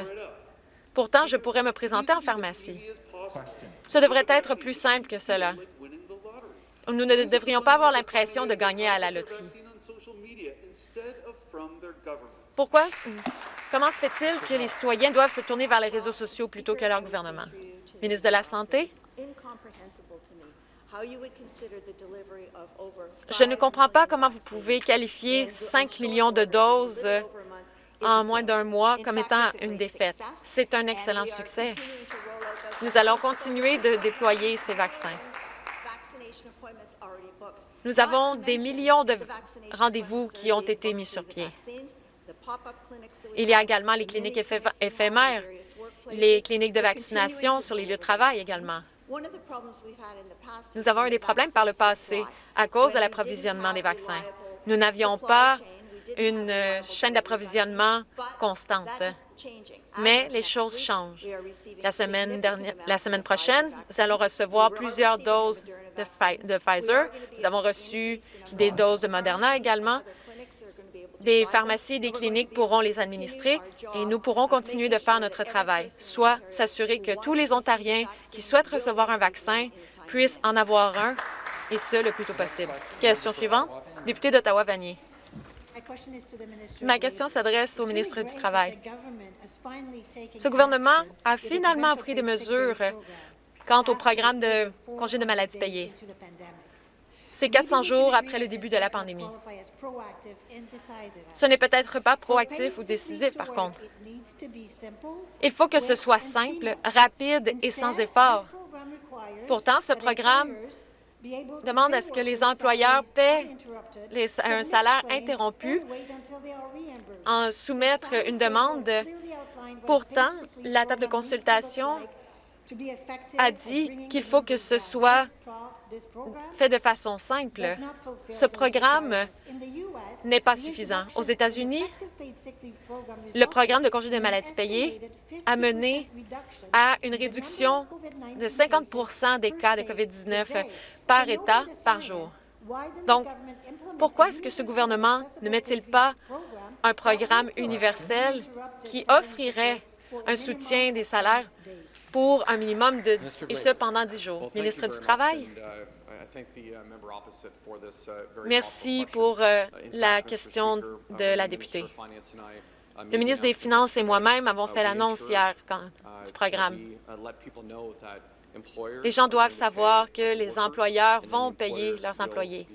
Pourtant, je pourrais me présenter en pharmacie. Ce devrait être plus simple que cela. Nous ne devrions pas avoir l'impression de gagner à la loterie. Pourquoi, comment se fait-il que les citoyens doivent se tourner vers les réseaux sociaux plutôt que leur gouvernement? Ministre de la Santé, je ne comprends pas comment vous pouvez qualifier 5 millions de doses en moins d'un mois comme étant une défaite. C'est un excellent succès. Nous allons continuer de déployer ces vaccins. Nous avons des millions de rendez-vous qui ont été mis sur pied. Il y a également les cliniques éphémères, les cliniques de vaccination sur les lieux de travail également. Nous avons eu des problèmes par le passé à cause de l'approvisionnement des vaccins. Nous n'avions pas une euh, chaîne d'approvisionnement constante. Mais les choses changent. La semaine, dernière, la semaine prochaine, nous allons recevoir plusieurs doses de Pfizer. Nous avons reçu des doses de Moderna également. Des pharmacies et des cliniques pourront les administrer et nous pourrons continuer de faire notre travail, soit s'assurer que tous les Ontariens qui souhaitent recevoir un vaccin puissent en avoir un, et ce, le plus tôt possible. Question suivante, député d'Ottawa-Vanier. Ma question s'adresse au ministre du Travail. Ce gouvernement a finalement pris des mesures quant au programme de congé de maladie payé. C'est 400 jours après le début de la pandémie. Ce n'est peut-être pas proactif ou décisif, par contre. Il faut que ce soit simple, rapide et sans effort. Pourtant, ce programme demande à ce que les employeurs paient un salaire interrompu en soumettre une demande. Pourtant, la table de consultation a dit qu'il faut que ce soit fait de façon simple. Ce programme n'est pas suffisant. Aux États-Unis, le programme de congé de maladie payée a mené à une réduction de 50% des cas de COVID-19 par État par jour. Donc, pourquoi est-ce que ce gouvernement ne met-il pas un programme universel qui offrirait un soutien des salaires pour un minimum de... et ce, pendant dix jours. Ministre du Travail. Merci pour euh, la question de la députée. Le ministre des Finances et moi-même avons fait l'annonce hier du programme. Les gens doivent savoir que les employeurs vont payer leurs employés.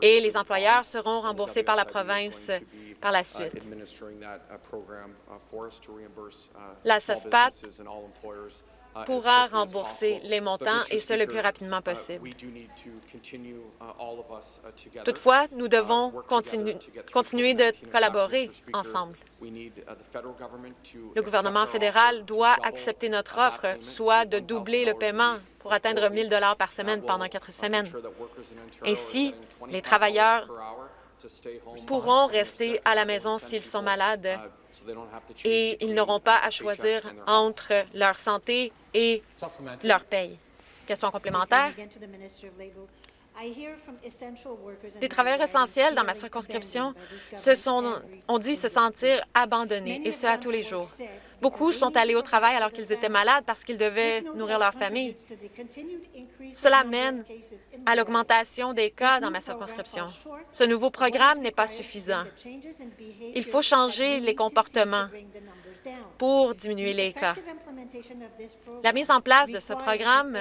et les employeurs seront remboursés par la province par la suite. La SASPAT pourra rembourser les montants et ce le plus rapidement possible. Toutefois, nous devons continuer de collaborer ensemble. Le gouvernement fédéral doit accepter notre offre, soit de doubler le paiement pour atteindre 1 000 par semaine pendant quatre semaines. Ainsi, les travailleurs pourront rester à la maison s'ils sont malades et ils n'auront pas à choisir entre leur santé et leur paye. Question complémentaire. Des travailleurs essentiels dans ma circonscription se sont, ont dit se sentir abandonnés, et ce, à tous les jours. Beaucoup sont allés au travail alors qu'ils étaient malades parce qu'ils devaient nourrir leur famille. Cela mène à l'augmentation des cas dans ma circonscription. Ce nouveau programme n'est pas suffisant. Il faut changer les comportements pour diminuer les cas. La mise en place de ce programme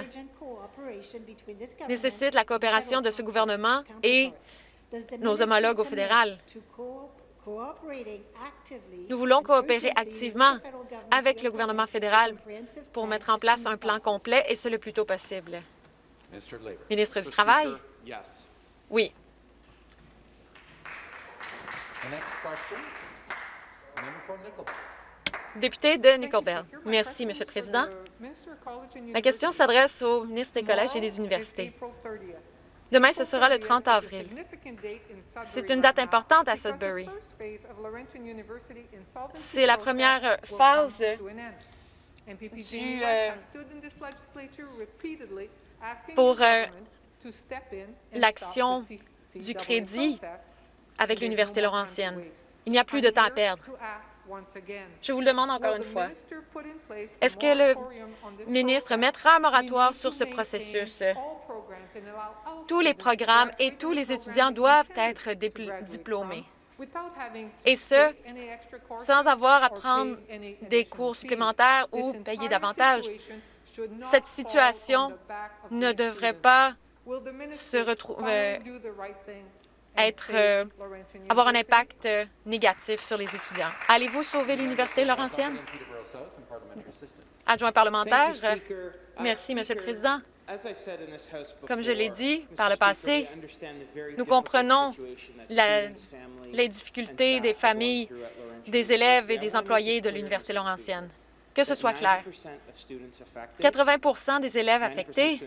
nécessite la coopération de ce gouvernement et nos homologues au fédéral. Nous voulons coopérer activement avec le gouvernement fédéral pour mettre en place un plan complet et ce le plus tôt possible. Ministre du Travail? Oui. Député de Nickelbell. Merci, Monsieur le Président. Ma question s'adresse au ministre des Collèges et des Universités. Demain, ce sera le 30 avril. C'est une date importante à Sudbury. C'est la première phase du, euh, pour euh, l'action du crédit avec l'Université Laurentienne. Il n'y a plus de temps à perdre. Je vous le demande encore une fois. Est-ce que le ministre mettra un moratoire sur ce processus? Tous les programmes et tous les étudiants doivent être diplômés. Et ce, sans avoir à prendre des cours supplémentaires ou payer davantage. Cette situation ne devrait pas se retrouver, être, euh, avoir un impact euh, négatif sur les étudiants. Allez-vous sauver l'Université Laurentienne? Adjoint parlementaire. Merci, Monsieur le Président. Comme je l'ai dit par le passé, nous comprenons les difficultés des familles, des élèves et des employés de l'Université Laurentienne. Que ce soit clair. 80% des élèves affectés,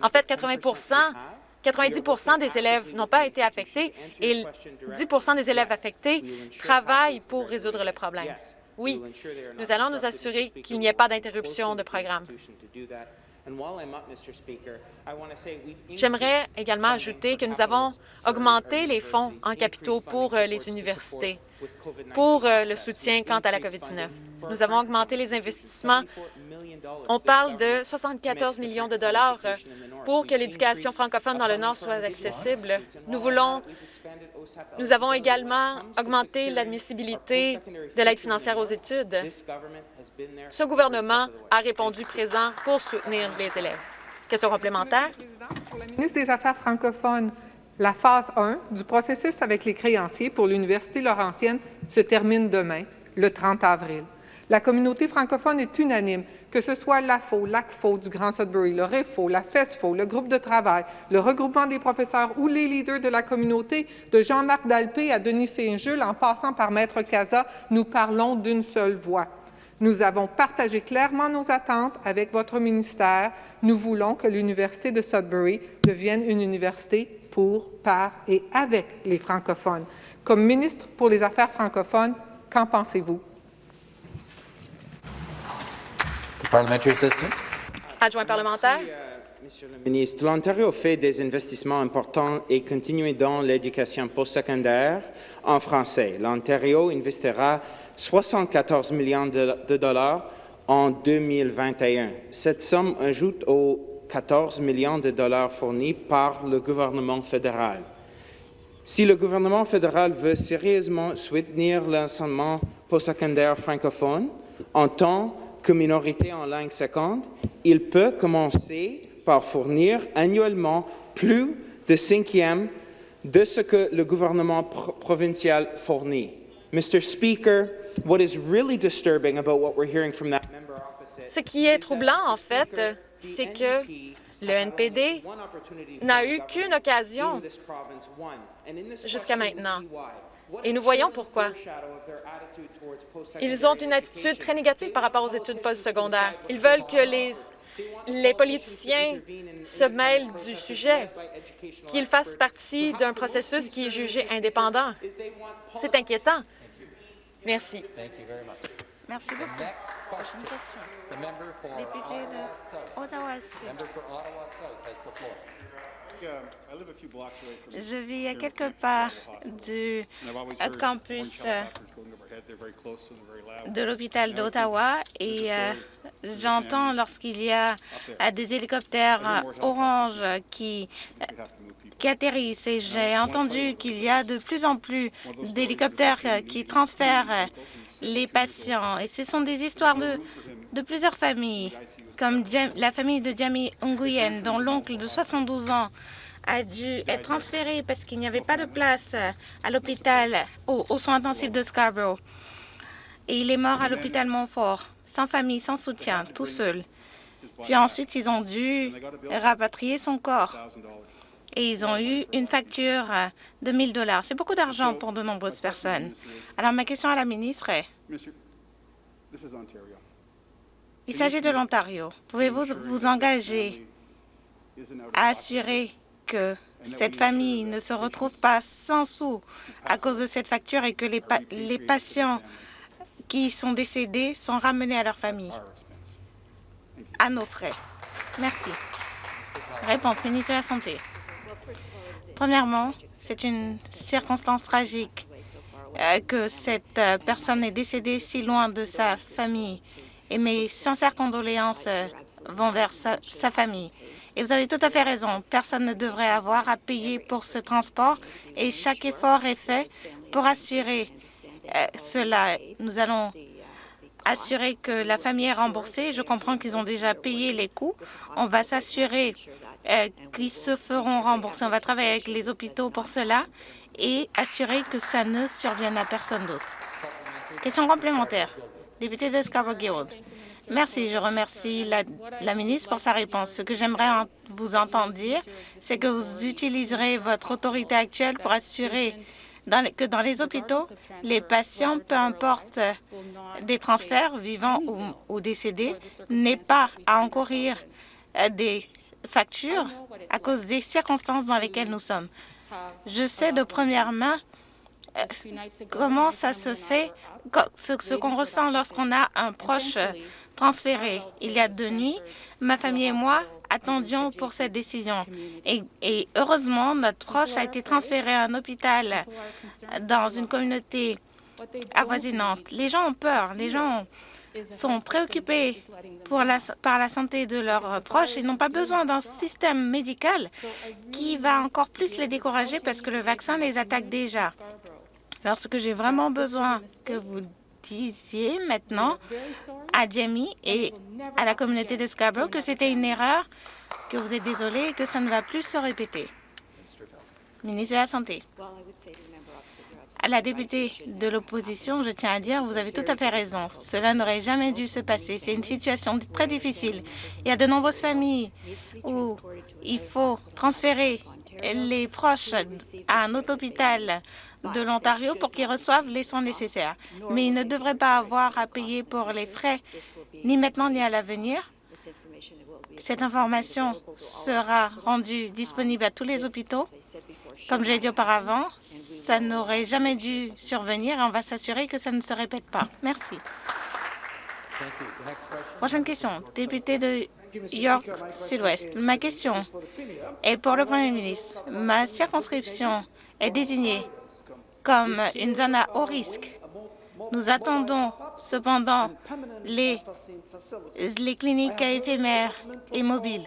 en fait, 80 90% des élèves n'ont pas été affectés et 10% des élèves affectés travaillent pour résoudre le problème. Oui, nous allons nous assurer qu'il n'y ait pas d'interruption de programme. J'aimerais également ajouter que nous avons augmenté les fonds en capitaux pour euh, les universités, pour euh, le soutien quant à la COVID-19. Nous avons augmenté les investissements. On parle de 74 millions de dollars euh, pour que l'éducation francophone dans le Nord soit accessible. Nous voulons nous avons également augmenté l'admissibilité de l'aide financière aux études. Ce gouvernement a répondu présent pour soutenir les élèves. Question complémentaire. Pour la ministre des Affaires francophones, la phase 1 du processus avec les créanciers pour l'Université Laurentienne se termine demain, le 30 avril. La communauté francophone est unanime que ce soit l'AFO, l'ACFO du Grand Sudbury, le REFO, la FESFO, le groupe de travail, le regroupement des professeurs ou les leaders de la communauté, de Jean-Marc Dalpé à Denis Saint-Jules, en passant par Maître Casa, nous parlons d'une seule voix. Nous avons partagé clairement nos attentes avec votre ministère. Nous voulons que l'Université de Sudbury devienne une université pour, par et avec les francophones. Comme ministre pour les Affaires francophones, qu'en pensez-vous? Adjoint parlementaire. Euh, monsieur le ministre, l'Ontario fait des investissements importants et continue dans l'éducation postsecondaire en français. L'Ontario investira 74 millions de, dollars en 2021. Cette somme ajoute aux 14 millions de dollars fournis par le gouvernement fédéral. Si le gouvernement fédéral veut sérieusement soutenir l'enseignement postsecondaire francophone en tant minorité en langue seconde, il peut commencer par fournir annuellement plus de cinquième de ce que le gouvernement pro provincial fournit. Mr. Speaker, what is really disturbing about what we're hearing from that member opposite Ce qui est troublant, en fait, c'est que le NPD n'a eu qu'une occasion jusqu'à maintenant. Et nous voyons pourquoi. Ils ont une attitude très négative par rapport aux études postsecondaires. Ils veulent que les, les politiciens se mêlent du sujet, qu'ils fassent partie d'un processus qui est jugé indépendant. C'est inquiétant. Merci. Merci beaucoup. Prochaine question. Député de Ottawa-Sud. Je vis à quelques pas du campus euh, de l'hôpital d'Ottawa et euh, j'entends lorsqu'il y a euh, des hélicoptères orange qui qui atterrissent. Et j'ai entendu qu'il y a de plus en plus d'hélicoptères qui transfèrent les patients. Et ce sont des histoires de, plusieurs familles, comme la famille de Diami Nguyen, dont l'oncle de 72 ans a dû être transféré parce qu'il n'y avait pas de place à l'hôpital, aux, soins intensifs de Scarborough. Et il est mort à l'hôpital Montfort, sans famille, sans soutien, tout seul. Puis ensuite, ils ont dû rapatrier son corps. Et ils ont eu une facture de 1000 dollars. C'est beaucoup d'argent pour de nombreuses personnes. Alors, ma question à la ministre est, il s'agit de l'Ontario. Pouvez-vous vous engager à assurer que cette famille ne se retrouve pas sans sous à cause de cette facture et que les, les patients qui sont décédés sont ramenés à leur famille, à nos frais. Merci. Réponse, ministre de la Santé. Premièrement, c'est une circonstance tragique euh, que cette euh, personne est décédée si loin de sa famille. Et mes sincères condoléances euh, vont vers sa, sa famille. Et vous avez tout à fait raison. Personne ne devrait avoir à payer pour ce transport et chaque effort est fait pour assurer cela. Nous allons assurer que la famille est remboursée. Je comprends qu'ils ont déjà payé les coûts. On va s'assurer qu'ils se feront rembourser. On va travailler avec les hôpitaux pour cela et assurer que ça ne survienne à personne d'autre. Question complémentaire. Député de Scarborough Merci. Je remercie la, ministre pour sa réponse. Ce que j'aimerais vous entendre dire, c'est que vous utiliserez votre autorité actuelle pour assurer que dans les hôpitaux, les patients, peu importe des transferts, vivants ou, ou décédés, n'aient pas à encourir euh, des factures à cause des circonstances dans lesquelles nous sommes. Je sais de première main euh, comment ça se fait, ce, qu'on ressent lorsqu'on a un proche transféré. Il y a deux nuits, ma famille et moi attendions pour cette décision. Et, heureusement, notre proche a été transféré à un hôpital dans une communauté avoisinante. Les gens ont peur, les gens ont sont préoccupés par la santé de leurs proches et n'ont pas besoin d'un système médical qui va encore plus les décourager parce que le vaccin les attaque déjà. Alors, ce que j'ai vraiment besoin que vous disiez maintenant à Jamie et à la communauté de Scarborough que c'était une erreur, que vous êtes désolé et que ça ne va plus se répéter. Ministre de la Santé. À la députée de l'opposition, je tiens à dire, vous avez tout à fait raison. Cela n'aurait jamais dû se passer. C'est une situation très difficile. Il y a de nombreuses familles où il faut transférer les proches à un autre hôpital de l'Ontario pour qu'ils reçoivent les soins nécessaires. Mais ils ne devraient pas avoir à payer pour les frais, ni maintenant ni à l'avenir. Cette information sera rendue disponible à tous les hôpitaux comme je l'ai dit auparavant, ça n'aurait jamais dû survenir et on va s'assurer que ça ne se répète pas. Merci. Prochaine question. Député de York Sud-Ouest. Ma question est pour le Premier ministre. Ma circonscription est désignée comme une zone à haut risque. Nous attendons cependant les, les cliniques éphémères et mobiles.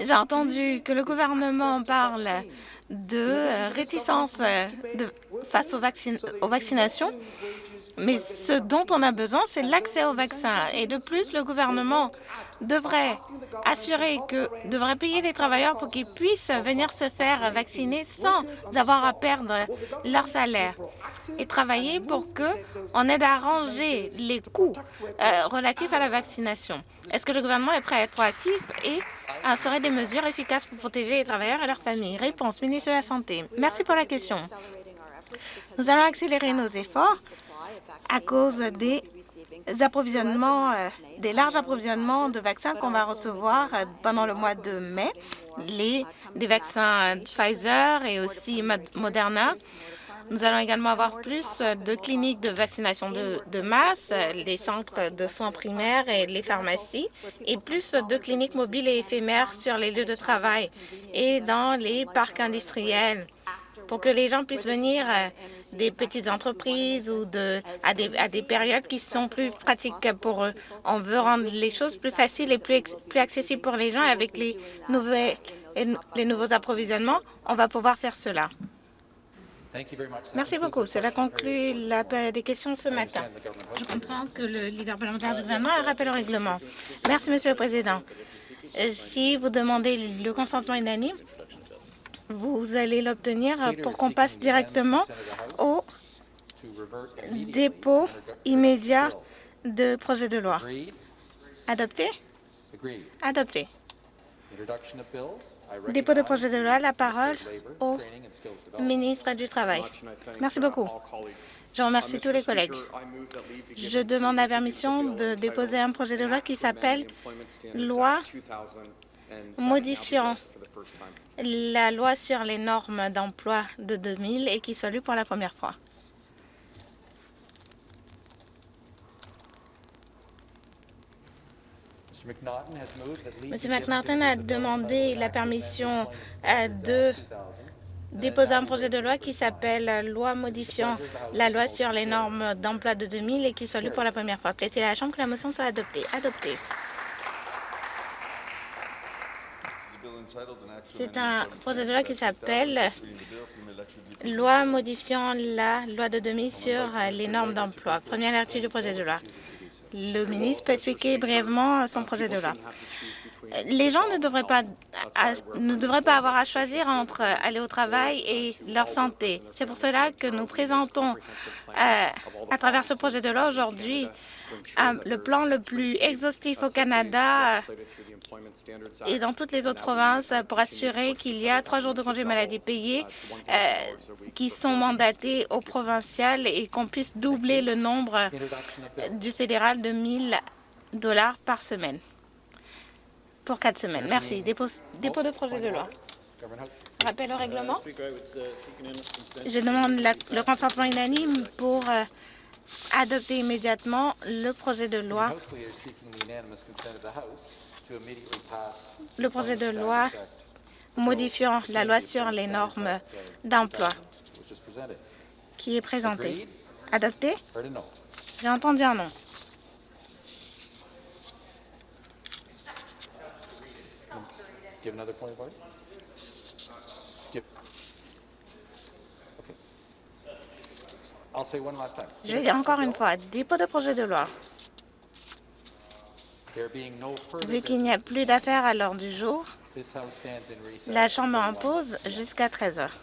J'ai entendu que le gouvernement parle de réticence de, face aux, aux vaccinations Mais ce dont on a besoin, c'est l'accès au vaccin. Et de plus, le gouvernement devrait assurer que devrait payer les travailleurs pour qu'ils puissent venir se faire vacciner sans avoir à perdre leur salaire et travailler pour que on aide à arranger les coûts euh, relatifs à la vaccination. Est-ce que le gouvernement est prêt à être proactif et à instaurer des mesures efficaces pour protéger les travailleurs et leurs familles? Réponse, ministre de la Santé. Merci pour la question. Nous allons accélérer nos efforts à cause des approvisionnements, euh, des larges approvisionnements de vaccins qu'on va recevoir euh, pendant le mois de mai, des vaccins Pfizer et aussi Moderna. Nous allons également avoir plus de cliniques de vaccination de, de, masse, les centres de soins primaires et les pharmacies, et plus de cliniques mobiles et éphémères sur les lieux de travail et dans les parcs industriels pour que les gens puissent venir euh, des petites entreprises ou de, à, des, à des périodes qui sont plus pratiques pour eux. On veut rendre les choses plus faciles et plus, plus accessibles pour les gens avec les, nouvelles, les nouveaux approvisionnements. On va pouvoir faire cela. Merci beaucoup. Cela conclut la période des questions ce matin. Je comprends que le leader parlementaire du gouvernement a rappelé au règlement. Merci, Monsieur le Président. Euh, si vous demandez le consentement unanime, vous allez l'obtenir pour qu'on passe directement au dépôt immédiat de projet de loi. Adopté? Adopté. Dépôt de projet de loi, la parole au ministre du Travail. Merci beaucoup. Je remercie tous les collègues. Je demande la permission de déposer un projet de loi qui s'appelle Loi modifiant la loi sur les normes d'emploi de 2000 et qui soit lu pour la première fois. M. McNaughton a demandé la permission euh, de déposer un projet de loi qui s'appelle Loi modifiant la loi sur les normes d'emploi de 2000 et qui soit lu pour la première fois. Plaît-il à la Chambre que la motion soit adoptée? Adoptée. C'est un projet de loi qui s'appelle Loi modifiant la loi de 2000 sur les normes d'emploi. Première lecture du projet de loi. Le ministre peut expliquer brièvement son projet de loi. Les gens ne devraient pas, ne devraient pas avoir à choisir entre aller au travail et leur santé. C'est pour cela que nous présentons euh, à travers ce projet de loi aujourd'hui le plan le plus exhaustif au Canada et dans toutes les autres provinces pour assurer qu'il y a trois jours de congé maladie payés euh, qui sont mandatés au provincial et qu'on puisse doubler le nombre du fédéral de 1000 dollars par semaine pour quatre semaines. Merci. Dépôt, dépôt de projet de loi. Rappel au règlement. Je demande le consentement unanime pour euh, adopter immédiatement le projet de loi. Le projet de loi modifiant la loi sur les normes d'emploi qui est présenté. Adopté? J'ai entendu un non. Je vais dire encore une fois, dépôt de projet de loi. Vu qu'il n'y a plus d'affaires à l'heure du jour, la Chambre en pause jusqu'à 13 heures.